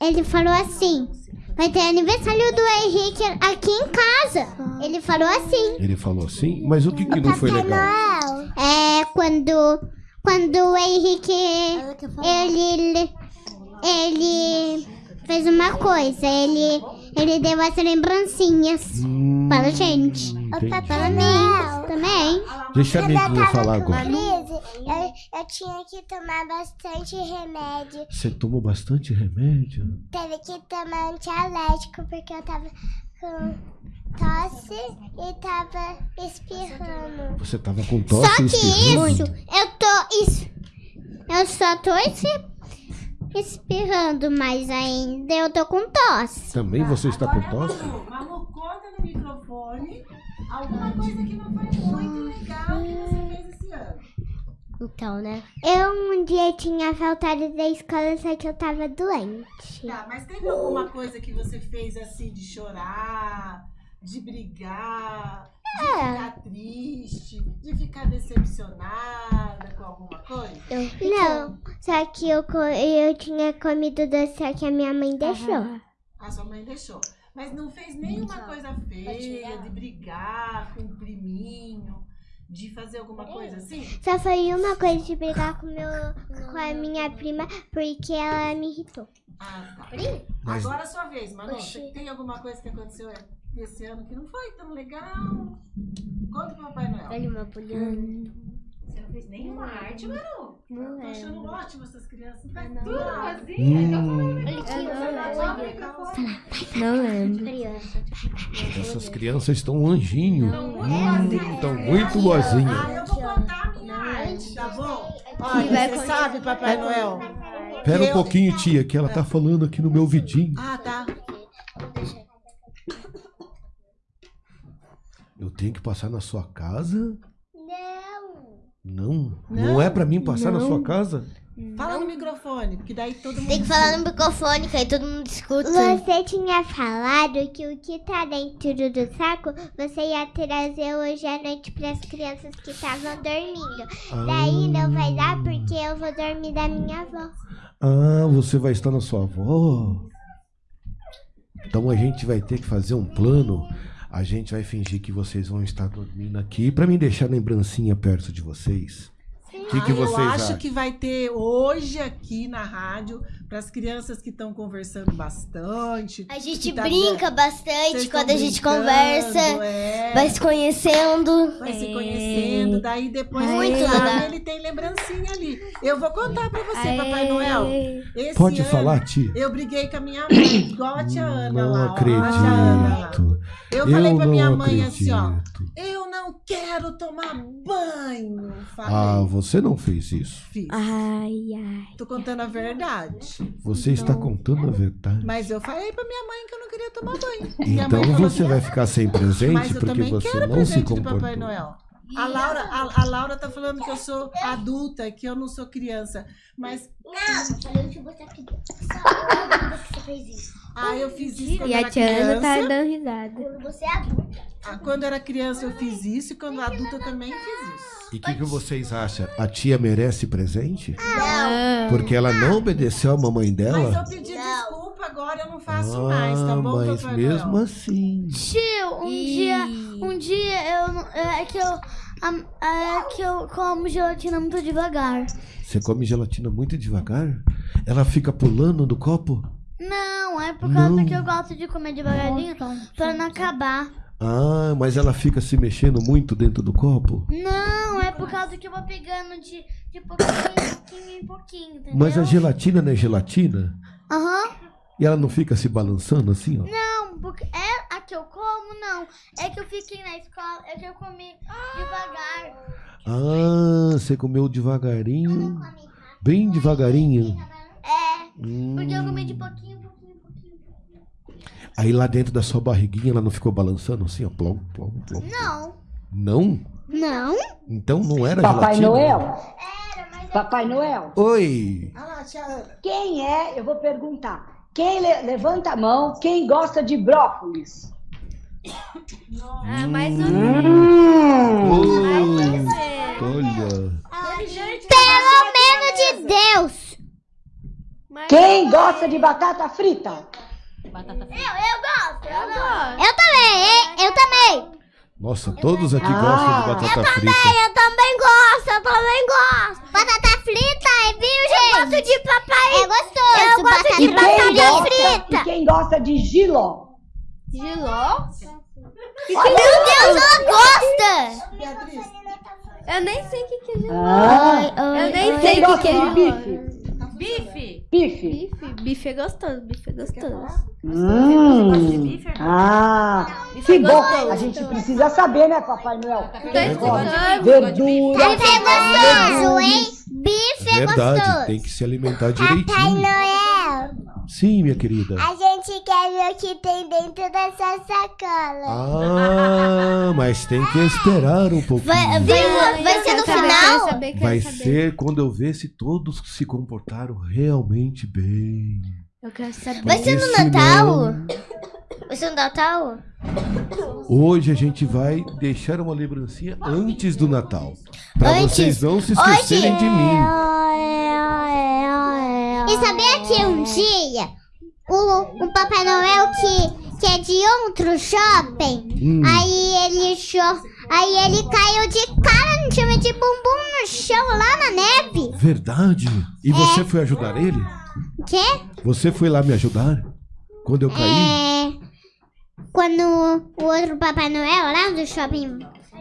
ele falou assim: vai ter aniversário do Henrique aqui em casa. Ele falou assim. Ele falou assim, mas o que, que não foi legal? É quando, quando o Henrique ele, ele fez uma coisa. Ele, ele deu as lembrancinhas Hum, para a gente. entendi. Para mim também. Deixa a Neguinha falar agora. Eu, eu tinha que tomar bastante remédio. Você tomou bastante remédio? Teve que tomar antialérgico porque eu tava com tosse e tava espirrando. Você tava com Só tosse que e espirrando? isso, eu tô. Isso, eu só tô es- espirrando, mas ainda eu tô com tosse. Também você está com tosse? Malu, conta no microfone alguma coisa que não foi muito legal que você. Então, né? Eu um dia tinha faltado da escola, só que eu tava doente. Tá, mas teve alguma coisa que você fez assim de chorar, de brigar, de ficar triste, de ficar decepcionada com alguma coisa? Não, só que eu, eu tinha comido doce só que a minha mãe deixou. A sua mãe deixou. Mas não fez nenhuma coisa feia, de brigar com o priminho, de fazer alguma coisa assim? Só foi uma coisa de brigar com, meu, com a minha prima porque ela me irritou. Ah, tá. Mas- Agora é a sua vez, Manu. Você tem alguma coisa que aconteceu esse ano que não foi tão legal? Conta pro Papai Noel. Você não fez nenhuma arte, Manu? Eu tô achando ótimo essas crianças. Tá Tudo tudo rosinha? Então Hum, Não lembro. essas crianças estão anjinho. Hum, Estão muito boazinhas. Ah, eu vou contar a minha arte, tá bom? Olha, você sabe, Papai Noel? Pera um pouquinho, tia, que ela tá falando aqui no meu vidinho. Ah, tá. Eu tenho que passar na sua casa? Não. Não. Não, Não? é pra mim passar na sua casa? Fala no microfone, porque daí todo mundo. Tem que falar no microfone, que aí todo mundo escuta. Você tinha falado que o que tá dentro do saco você ia trazer hoje à noite para as crianças que estavam dormindo. Daí não vai dar porque eu vou dormir da minha avó. Ah, você vai estar na sua avó? Então a gente vai ter que fazer um plano. A gente vai fingir que vocês vão estar dormindo aqui pra me deixar lembrancinha perto de vocês. O que, que Ah, vocês eu acho acham? que vai ter hoje aqui na rádio, para as crianças que estão conversando bastante. A gente tá brinca bastante quando a gente conversa, é, vai se conhecendo. vai se conhecendo, daí depois Muito legal. ele tem lembrancinha ali. Eu vou contar para você, Papai Noel. Esse Pode ano, falar, tia? Eu briguei com a minha mãe, igual a tia Ana Não lá. ó, Ana acredito. Eu falei pra minha não mãe assim, ó. acredito. Eu não quero tomar banho. Falei. Ah, você não fez isso. Fiz. Ai, ai. Tô contando a verdade. Você está contando a verdade. Mas eu falei pra minha mãe que eu não queria tomar banho. Minha Então você que- vai ficar sem Mas presente eu porque também você quero não se presente do comportou. Papai Noel. A Laura, a, a Laura tá falando que eu sou adulta, que eu não sou criança. Mas, Não, falei que você acredita. Só que você fez isso. ah, eu fiz isso quando E a tia Ana tá criança. dando risada. Quando você é adulta. Ah, Quando era criança eu fiz isso e quando adulta eu também fiz isso. E o que, que vocês acham? A tia merece presente? Não. Porque ela não obedeceu a mamãe Mas eu dela? pedi desculpa, agora eu não faço Ah, mais, tá bom, mas mesmo assim. Tio, um dia, um dia eu é que eu é que eu como gelatina muito devagar. Você come gelatina muito devagar? Ela fica pulando no copo? Não, é por causa Não. que eu gosto de comer devagarinho pra não acabar. Ah, mas ela fica se mexendo muito dentro do copo? Não, é por causa que eu vou pegando de, de pouquinho em pouquinho em pouquinho, entendeu? Mas a gelatina não é gelatina? Aham. E ela não fica se balançando assim, ó? Não, porque é a que eu como, não. É que eu fiquei na escola, é que eu comi devagar. Ah, você comeu devagarinho. Bem devagarinho. É, Hum. porque eu comi de pouquinho, pouquinho, pouquinho. Aí lá dentro da sua barriguinha ela não ficou balançando assim, ó? Plom, plom, plom. Não. Não? Não. Então não era Papai gelatina? Noel? Papai Noel, Oi! Ah lá, tia Ana. quem é? Eu vou perguntar. Quem le- levanta a mão? Quem gosta de brócolis? Ah, mais ou Hum. Olha! Pelo menos de. Deus. Quem gosta de batata frita? Batata frita. Eu gosto, eu gosto. Eu também, hein? eu também. Nossa, todos aqui Ah. gostam de batata frita. Eu também gosto, eu também gosto. Batata frita é virgem. Eu gosto de papai. É gostoso. Eu gosto batata de E quem, frita. gosta, e quem gosta de giló? Giló? Meu Deus, ela gosta. Beatriz, Eu nem sei o que, que é giló. Ah, Eu nem sei o que, gosta que é giló. Bife? Bife. Bife. É gostoso, bife é gostoso. Hum. Ah, que bom. gostoso. A gente precisa saber, né, Papai Noel? Tá Quem gosta explicando. de verdura. Bife é gostoso, hein? Bife é Verdade, gostoso. tem que se alimentar Papai direitinho. Noel, Sim, minha querida. a gente quer ver o que tem dentro dessa sacola. Ah, mas tem que esperar um pouquinho. Vai, vai, vai ser no final? Vai saber. ser quando eu ver se todos se comportaram realmente bem. Eu quero saber. Vai ser no Porque Natal? Vai ser no Natal? Hoje a gente vai deixar uma lembrancinha antes do Natal. Pra Antes? vocês não se esquecerem de mim. E sabia que um dia o, o Papai Noel que, que é de outro shopping, Hum, aí ele cho aí ele caiu de cara no chama de bumbum no chão lá na neve. verdade. E É. você foi ajudar ele? Quê? Você foi lá me ajudar? Quando eu caí? É, quando o outro Papai Noel lá do shopping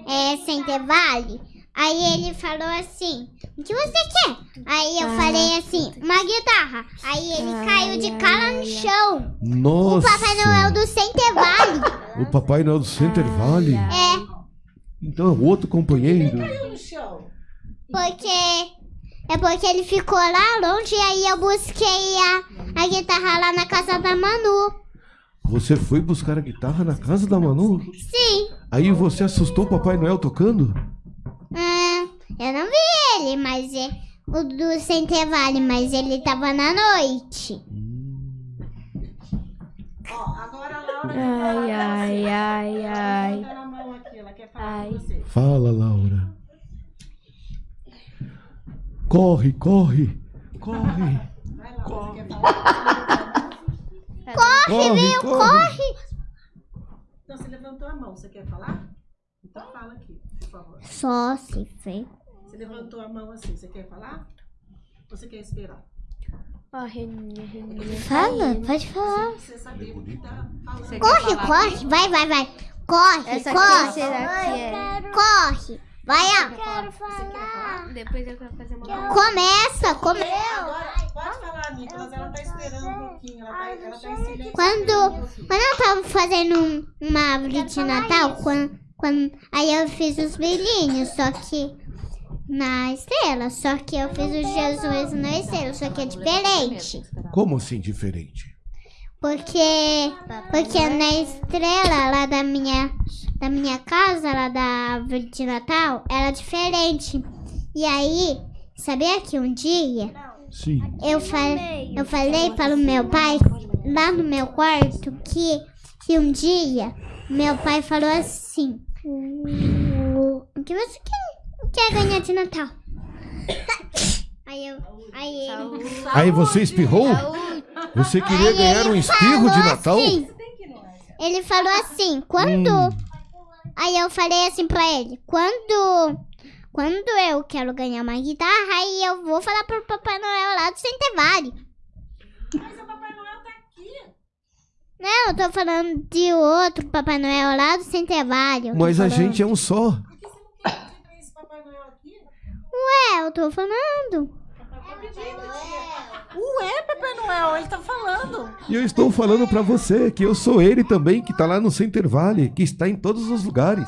é, Center Valley, aí ele falou assim, o que você quer? Aí eu falei assim, uma guitarra. Aí ele caiu de cara no chão. Nossa! O Papai Noel do Center Valley. O Papai Noel do Center Valley? É, Então é outro companheiro. no chão. porque... É porque ele ficou lá longe e aí eu busquei a, a guitarra lá na casa da Manu. Você foi buscar a guitarra na casa da Manu? Sim. Aí você assustou o Papai Noel tocando? Ah, eu não vi ele, mas é o do Center Valley, mas ele tava na noite. Ó, agora a Laura Ai, ai, ai, ai. tá na mão aqui, ela quer falar Ai. você. Fala, Laura. Corre, corre, corre. Vai lá, você quer falar? Corre, corre. Então, você levantou a mão, você quer falar? Então fala aqui, por favor. Só se fez. Você levantou a mão assim, você quer falar? Ou você quer esperar? Ó, Reninha, Reninha. Fala, pode falar. Pra você saber o que tá falando. Você Corre, corre, vai, vai, vai. Corre, Essa aqui corre, será que é? corre. Vai, ó. Quero falar. Depois eu quero fazer uma. Começa, come... Agora, pode falar, Nicolas. Ela tá esperando um pouquinho. Ela tá, ela tá em silêncio. Quando, quando eu tava fazendo um- uma árvore de Natal, quando, quando, aí eu fiz os brilhinhos, só que na estrela. Só que eu fiz o Jesus na estrela, só que é diferente. Como assim diferente? Porque, porque na estrela lá da minha, da minha casa, lá da árvore de Natal, era diferente. E aí, sabia que um dia Sim. eu, fa eu falei para o meu pai, lá no meu quarto, que, que um dia meu pai falou assim: O que você quer, quer ganhar de Natal? Aí eu. Aí ele. Aí você espirrou? Você queria Aí ganhar um espirro de falou Natal? assim, ele falou assim, quando. Hum. Aí eu falei assim pra ele, quando. Quando eu quero ganhar uma guitarra, aí eu vou falar pro Papai Noel lá do Centenário. Mas o Papai Noel tá aqui. Não, eu tô falando de outro Papai Noel lá do Centenário. Mas a gente é um só. Por que você não quer esse Papai Noel aqui? É, eu tô falando. Ué, Papai Noel, ele tá falando. E eu estou falando pra você que eu sou ele também, que tá lá no Center Valley, que está em todos os lugares.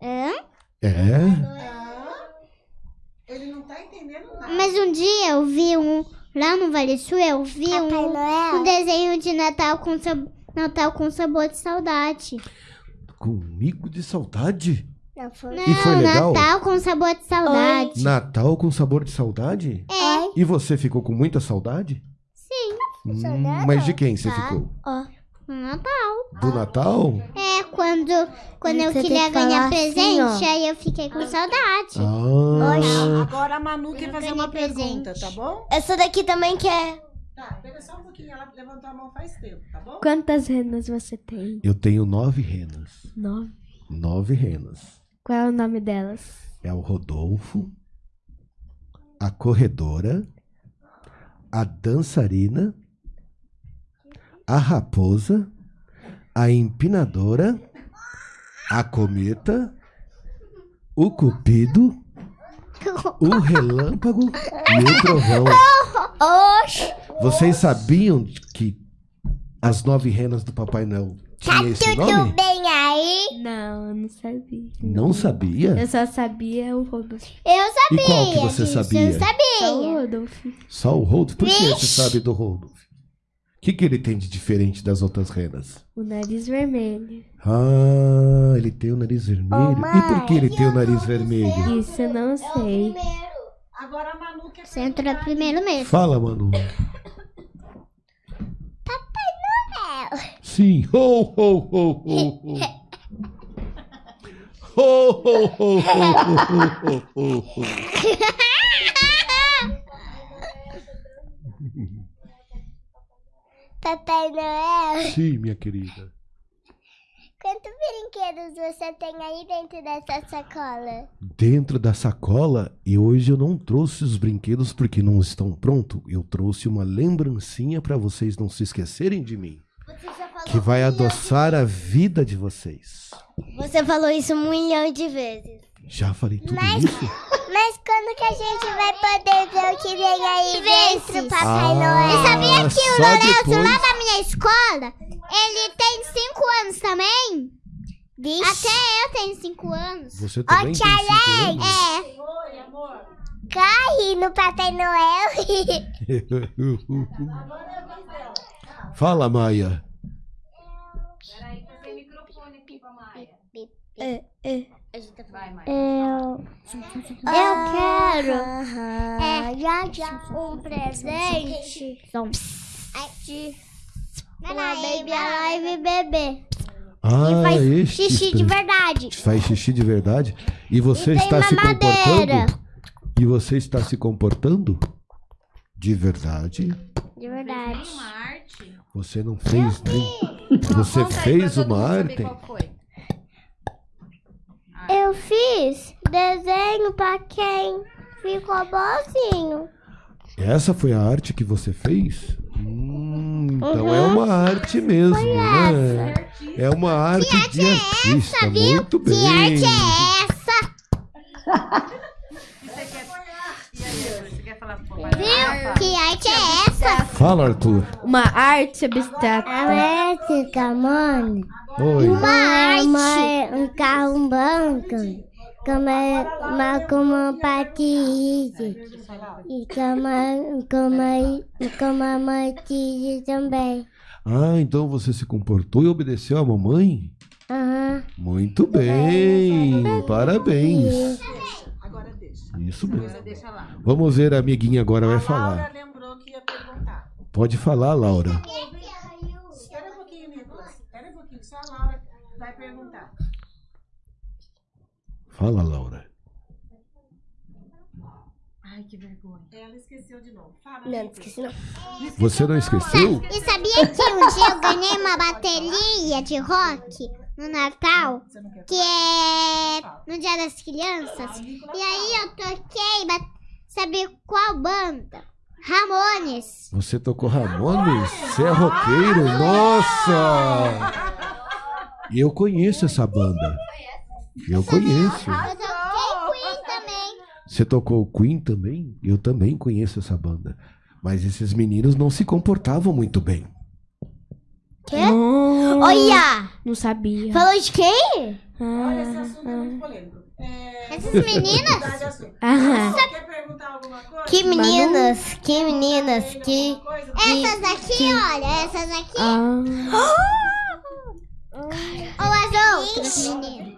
É? É? Ele não tá entendendo nada. Mas um dia eu vi um. Lá no Vale Sul eu vi um, um desenho de Natal com, sab- Natal com sabor de saudade. Comigo de saudade? Não, E foi legal? Natal com sabor de saudade. Natal com sabor de saudade? É. E você ficou com muita saudade? Sim. Hum, mas de quem você ficou? No Natal. Do Natal? É, quando, quando eu Você tem queria ganhar assim, presente, ó. aí eu fiquei com saudade. Ah, Agora a Manu quer Eu fazer uma presente. pergunta, tá bom? Essa daqui também quer. Tá, pega só um pouquinho. Ela levantou a mão faz tempo, tá bom? Quantas renas você tem? eu tenho nove renas. Nove. Nove renas. Qual é o nome delas? É o Rodolfo, a corredora, a dançarina, a raposa, a empinadora, a cometa, o cupido, o relâmpago e o trovão. Vocês sabiam que as nove renas do Papai Noel Tá tudo nome? bem aí? Não, eu não sabia. Não sabia? Eu só sabia o Rodolfo. Eu sabia. E qual que você sabia? Eu Só o sabia. Rodolfo. Só o Rodolfo? Por que você Vixe. sabe do Rodolfo? O que, que ele tem de diferente das outras renas? O nariz vermelho. Ah, ele tem o nariz vermelho. e por que ele tem o nariz vermelho? Isso eu não sei. Agora a Manu quer Você entrou primeiro mesmo. Fala, Manu. Papai Noel. Sim. Ho, ho, ho, ho, ho. Ho, ho, ho, ho, ho, ho, ho, ho. Papai Noel. Sim, minha querida. Quantos brinquedos você tem aí dentro dessa sacola? Dentro da sacola, e hoje eu não trouxe os brinquedos porque não estão prontos. Eu trouxe uma lembrancinha para vocês não se esquecerem de mim. Que vai adoçar a vida de vocês. Você falou isso um milhão de vezes. Já falei tudo Mas- isso? Mas quando que a gente vai poder ver o que vem aí dentro, Papai Ah, Noel? E sabia que o Lourenço depois- lá da minha escola, ele tem 5 anos também? Até eu tenho 5 anos. Você também tem cinco anos? É. Oi, amor. Corre no Papai Noel. Fala, Maia. Peraí, que tem microfone aqui pra Maia. É, é. Vai, Maia. Eu, eu quero é, já, já, um presente de uma baby alive bebê. Ah, E faz este xixi de verdade. Faz xixi de verdade? E você E está se comportando? E você está se comportando? De verdade? De verdade. Uma arte. Você não fez nem. Você Conta aí pra fez todo uma arte? Foi. Eu fiz desenho pra quem ficou bonzinho. Essa foi a arte que você fez? Hum, então é uma arte mesmo, né? É uma arte de artista. Muito bem. Que arte é essa? Viu? Que arte é essa? Fala, Arthur. Uma arte abstrata. Elétrica, mano. Oi. Uma arte. um carro, um banco. Como, uma, como um patins. E como, como, como a Matilde também. Ah, então você se comportou e obedeceu a mamãe? Aham. Muito bem. Parabéns. Agora deixa. Isso mesmo. Você deixa lá. Vamos ver, a amiguinha agora vai a Laura falar. lembrou que ia perguntar. Pode falar, Laura. Espera um pouquinho, Nicolas. Espera um pouquinho. Só a Laura vai perguntar. Fala, Laura. Ai, que vergonha. Ela esqueceu de novo. Fala, Não, Nicolas. esqueci não. Você não esqueceu? E sabia que um dia eu ganhei uma bateria de rock no Natal? Você não quer Que é no Dia das Crianças. E aí eu toquei, ba- sabe qual banda? Ramones. Você tocou Ramones? Você é roqueiro? Nossa! E eu conheço essa banda. Eu conheço. Eu toquei Queen também. Você tocou Queen também? Eu também conheço essa banda. Mas esses meninos não se comportavam muito bem. Não, Olha! não sabia. Falou de quem? Olha, esse Ah, assunto é muito polêmico. É... Essas meninas. Aham. Você quer perguntar alguma coisa? Que meninas, que meninas, que. Essas aqui, olha, essas aqui. Ah, Ou as outras meninas.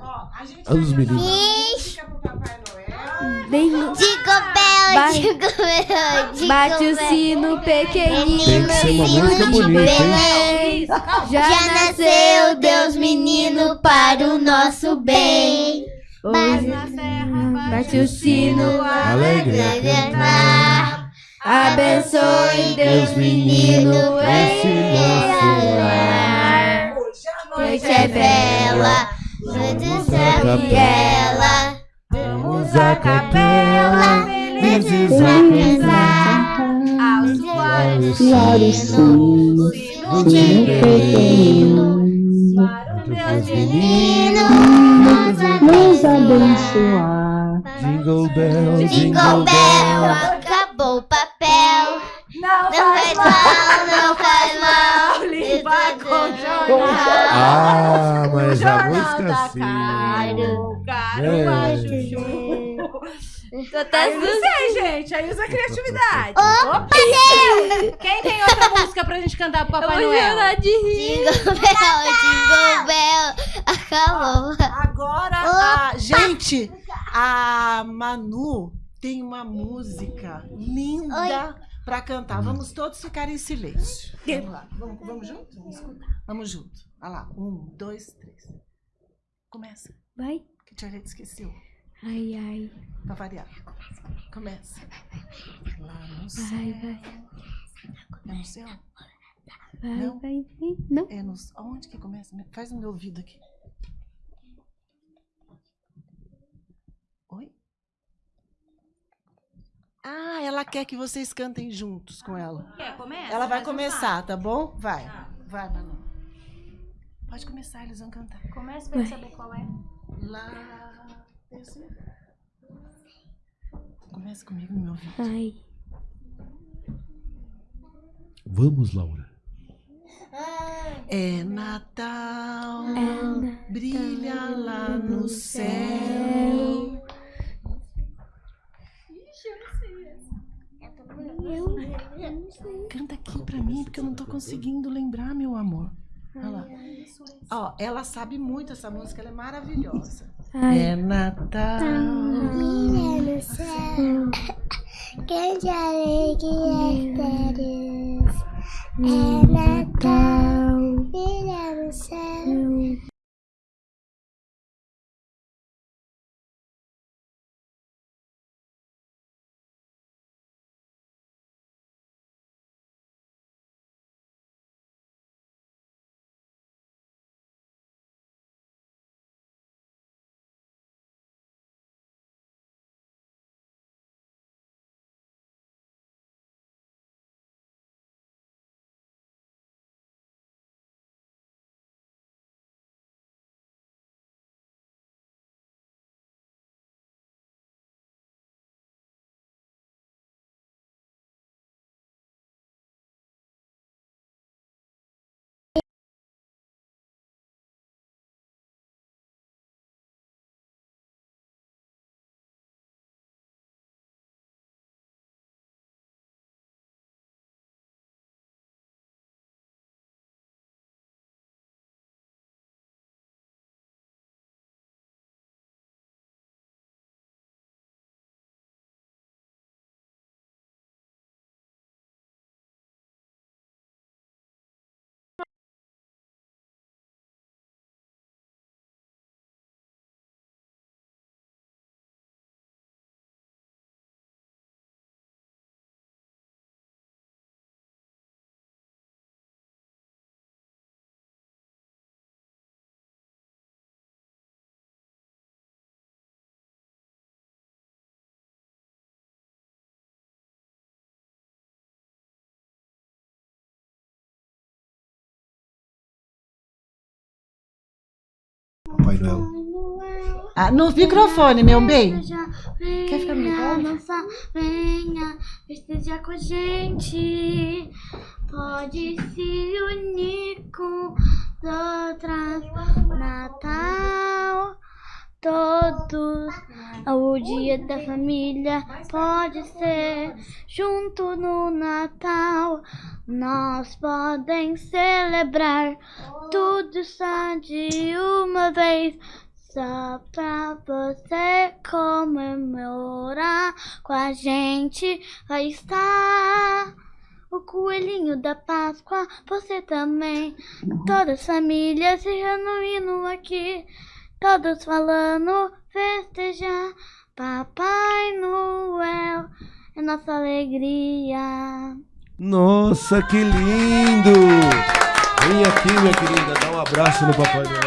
Ó, a gente Os vai meninos. uma música pro Papai Noel. bem- Ba- jingle bell, jingle Bate o sino pequenino. Tem que ser uma música bonita, hein? Já nasceu Deus menino para o nosso bem. Hoje bate o sino, Alegre a cantar. abençoe Deus menino esse nosso lar. Noite é bela, noite é capela. Vamos à capela, felizes a cantar. Aos Claro, sim. do divino. Deus Menino, Nos abençoar. Jingle bell, Jingle Bell, acabou o papel. Não faz mal, não faz mal. Com jornal. Ah, mas a Jornal música da assim. Caro, Caro, É. a Chuchu. Tô até Aí não sei, gente. Aí usa a criatividade. Opa, Quem tem outra música pra gente cantar pro Papai Eu vou Noel? chorar de rir. Jingle Bell, Jingle Bell, acabou. Agora, a, gente, a Manu tem uma música linda pra cantar. Vamos todos ficar em silêncio. Vamos lá. Vamos, vamos junto? Vamos escutar. Vamos junto. Olha lá. Um, dois, três. Começa. Vai. Que Tia Arete esqueceu. Ai, ai. Pra variar. Começa. Lá no céu. Vai, vai. É no céu? Vai, Não. vai, vai. Não. É no... Onde que começa? Faz no meu ouvido aqui. Oi? Ah, ela quer que vocês cantem juntos com ela. Quer, começa? Ela vai começar, tá bom? Vai. Vai, Manu. Pode começar, eles vão cantar. Começa pra eu saber qual é. Lá. Esse. Começa comigo no meu ouvido. Ai. Vamos, Laura. É Natal, Natal brilha lá no céu. Canta aqui pra mim, porque eu não tô conseguindo lembrar, meu amor. Olha lá. Ó, ela sabe muito essa música, ela é maravilhosa. Ai. É Natal. Brilha no céu, grande alegria teres. É Natal, brilha no céu. Papai Noel. Ah, no microfone, meu bem. Quer Quer ficar no microfone? Nossa, venha, esteja com a gente. Pode se unir com as outras. Natal, todos. O dia da família pode ser junto no Natal. Nós podem celebrar tudo só de uma vez. Só pra você comemorar com a gente vai estar o coelhinho da Páscoa, você também. Todas as famílias se reunindo aqui, todos falando festejar. Papai Noel é nossa alegria. Nossa, que lindo! Vem aqui, minha querida, dá um abraço no Papai Noel.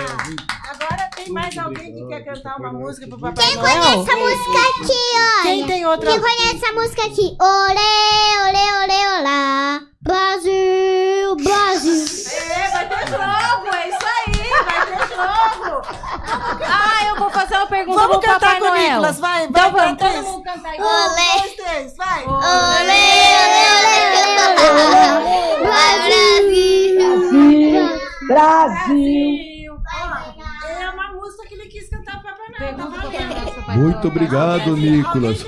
Agora tem mais Muito alguém que quer cantar uma música pro. Papai Quem Noel? conhece essa música aqui, olha? Quem tem outra? Quem conhece essa música aqui? Olê, olê, olê, olá. Brasil, Brasil. É, vai ter jogo, é isso aí, jogo. Ah, eu vou fazer uma pergunta Vamos pro cantar Papai com o Noel. Nicolas, vai, Então vai, vamos, Cris. todo mundo cantar Um, dois, três, vai. Olê, olê, olê, olê, olá. Brasil. Brasil. É uma música que ele quis cantar pro Papai Noel. Pergunta tá valendo. Muito obrigado, Nicolas. Ho.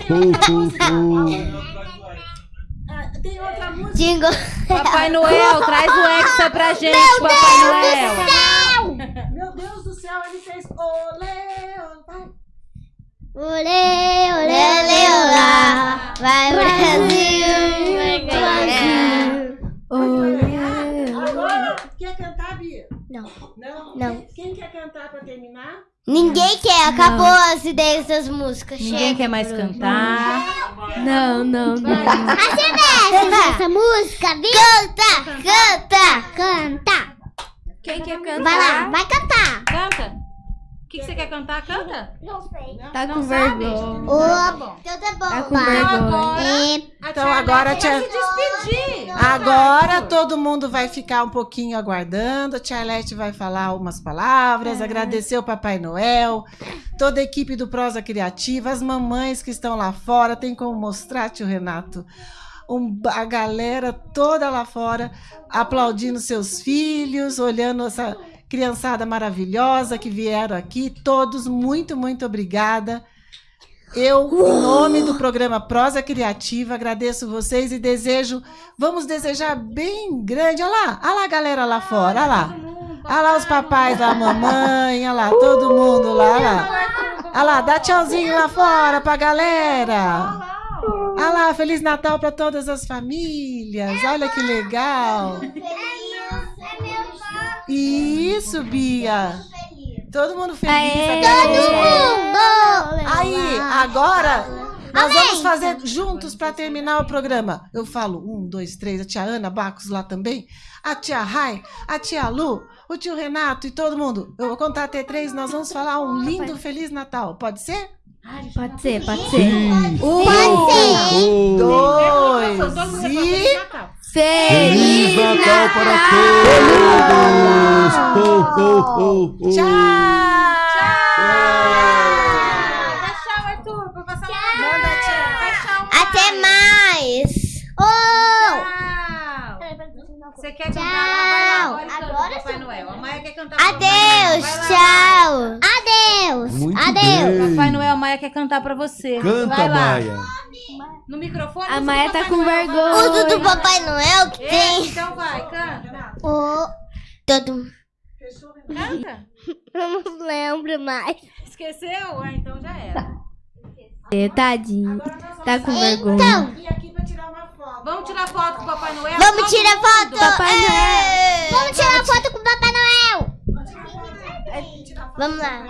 Ah, Tem outra música. Jingle. Papai Noel, traz o Hexa pra gente, Papai Noel. Olê, olê, olê, olá. Vai, Brasil. Vai, Brasil. Agora, quer cantar, Bia? Não. Não? Não. Quem, quer cantar pra terminar? Ninguém quer, acabou as ideias das músicas. Ninguém chega. quer mais cantar. Não, não, não. essa música, viu? Canta, canta, canta. Quem quer cantar? Vai lá, vai cantar. Canta. O que, que você quer cantar? Canta. Não sei. Tá Não com sabe? vergonha. Ô, então tá bom. Tá com vergonha. É, Então agora, Vai tia... se despedir. Agora todo mundo vai ficar um pouquinho aguardando. A Tia Arlete vai falar umas palavras, agradecer o Papai Noel, toda a equipe do Prosa Criativa, as mamães que estão lá fora. Tem como mostrar, tio Renato? Um- a galera toda lá fora aplaudindo seus filhos, olhando essa criançada maravilhosa que vieram aqui. Todos, muito, muito obrigada. Eu, em nome do programa Prosa Criativa, agradeço vocês e desejo, vamos desejar bem grande. Olha lá, olha lá a galera lá fora, olha lá. Olha lá os papais da mamãe, olha lá, todo mundo lá, olha lá. Olha lá, dá tchauzinho lá fora pra galera. Olha lá, Feliz Natal para todas as famílias. Olha que legal. Isso, Bia. Todo mundo feliz. agora. Aí, agora, nós vamos fazer juntos para terminar o programa. Eu falo um, dois, três. A tia Ana Bacos lá também. A tia Rai, a tia Lu, o tio Renato e todo mundo. Eu vou contar até três. Nós vamos falar um lindo Feliz Natal. Pode ser? Pode ser, pode ser. Sim. Um, Ho, ho. Dois Todo mundo e... Feliz Natal. Para todos! Ho, ho, ho. Tchau! Dá tchau, Arthur, pra passar uma tchau. Tchau, Até mais. Oh. Tchau. Você quer cantar? Vai lá, agora, Agora pro Papai. Noel. A Maia quer cantar Adeus, Papai Noel. Lá. tchau. Adeus. Muito Adeus. bem. Papai Noel, a Maia quer cantar pra você. Canta, Vai lá. Maia. No microfone. A Maia do tá Papai com Noel, lá. vergonha. Uso do Papai Noel que Esse, tem. Então vai, canta. O... Todo... Canta. Eu não lembro mais. Esqueceu? Ah, então já era. Tadinho. Tá com vergonha. Então, Vamos tirar foto com o Papai Noel? vamos Todo tirar foto. Papai É. Noel. Vamos tirar foto com o Papai Noel. Vamos lá.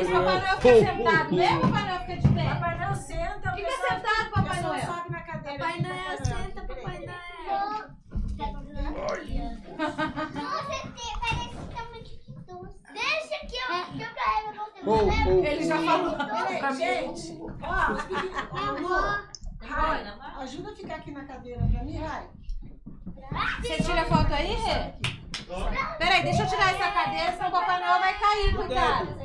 Isso, Papai Noel fica sentado. Vem, Papai Noel fica de pé. Papai Noel senta. Fica sentado, Papai Noel. sobe na cadeira. Papai aqui, Noel, senta, Papai Noel. Deixa que eu, que eu carrego você. Ho, ho, Ele já falou. Peraí, gente. Ó, os Amor, Rai, ajuda a ficar aqui na cadeira pra mim, Rai. Você tira foto aí, Rê? Peraí, deixa eu tirar essa cadeira, senão o Papai Noel vai cair, cuidado.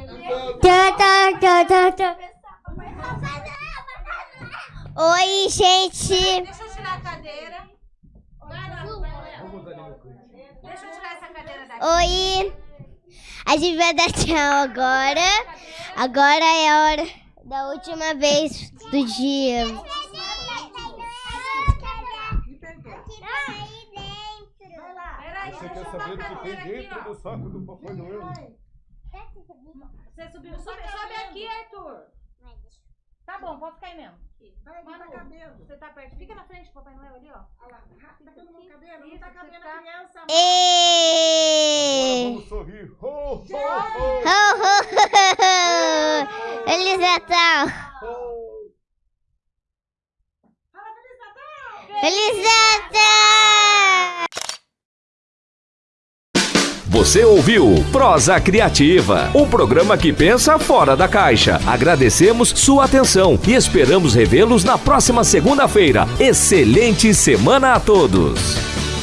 Tá, tá, tá, tá, tá. Oi, gente. Deixa eu tirar a cadeira. Deixa eu tirar essa cadeira daqui. Oi. A gente vai dar tchau agora. Agora é a hora da última vez do dia. Você quer saber o botar a que tem dentro do saco do Papai Noel? Você subiu. Sobe, sobe aqui, Arthur. Tá bom, pode ficar aí mesmo. Vai, tá Manu, cabendo. você tá perto. Fica na frente do Papai Noel ali, ó. Olha lá, tá cabendo no cabelo, não tá cabendo tá- a criança. Agora E... vamos sorrir. Ho, ho, ho. Ho, ho, ho. Feliz Natal! Feliz Natal! Você ouviu Prosa Criativa, um programa que pensa fora da caixa. Agradecemos sua atenção e esperamos revê-los na próxima segunda-feira. Excelente semana a todos!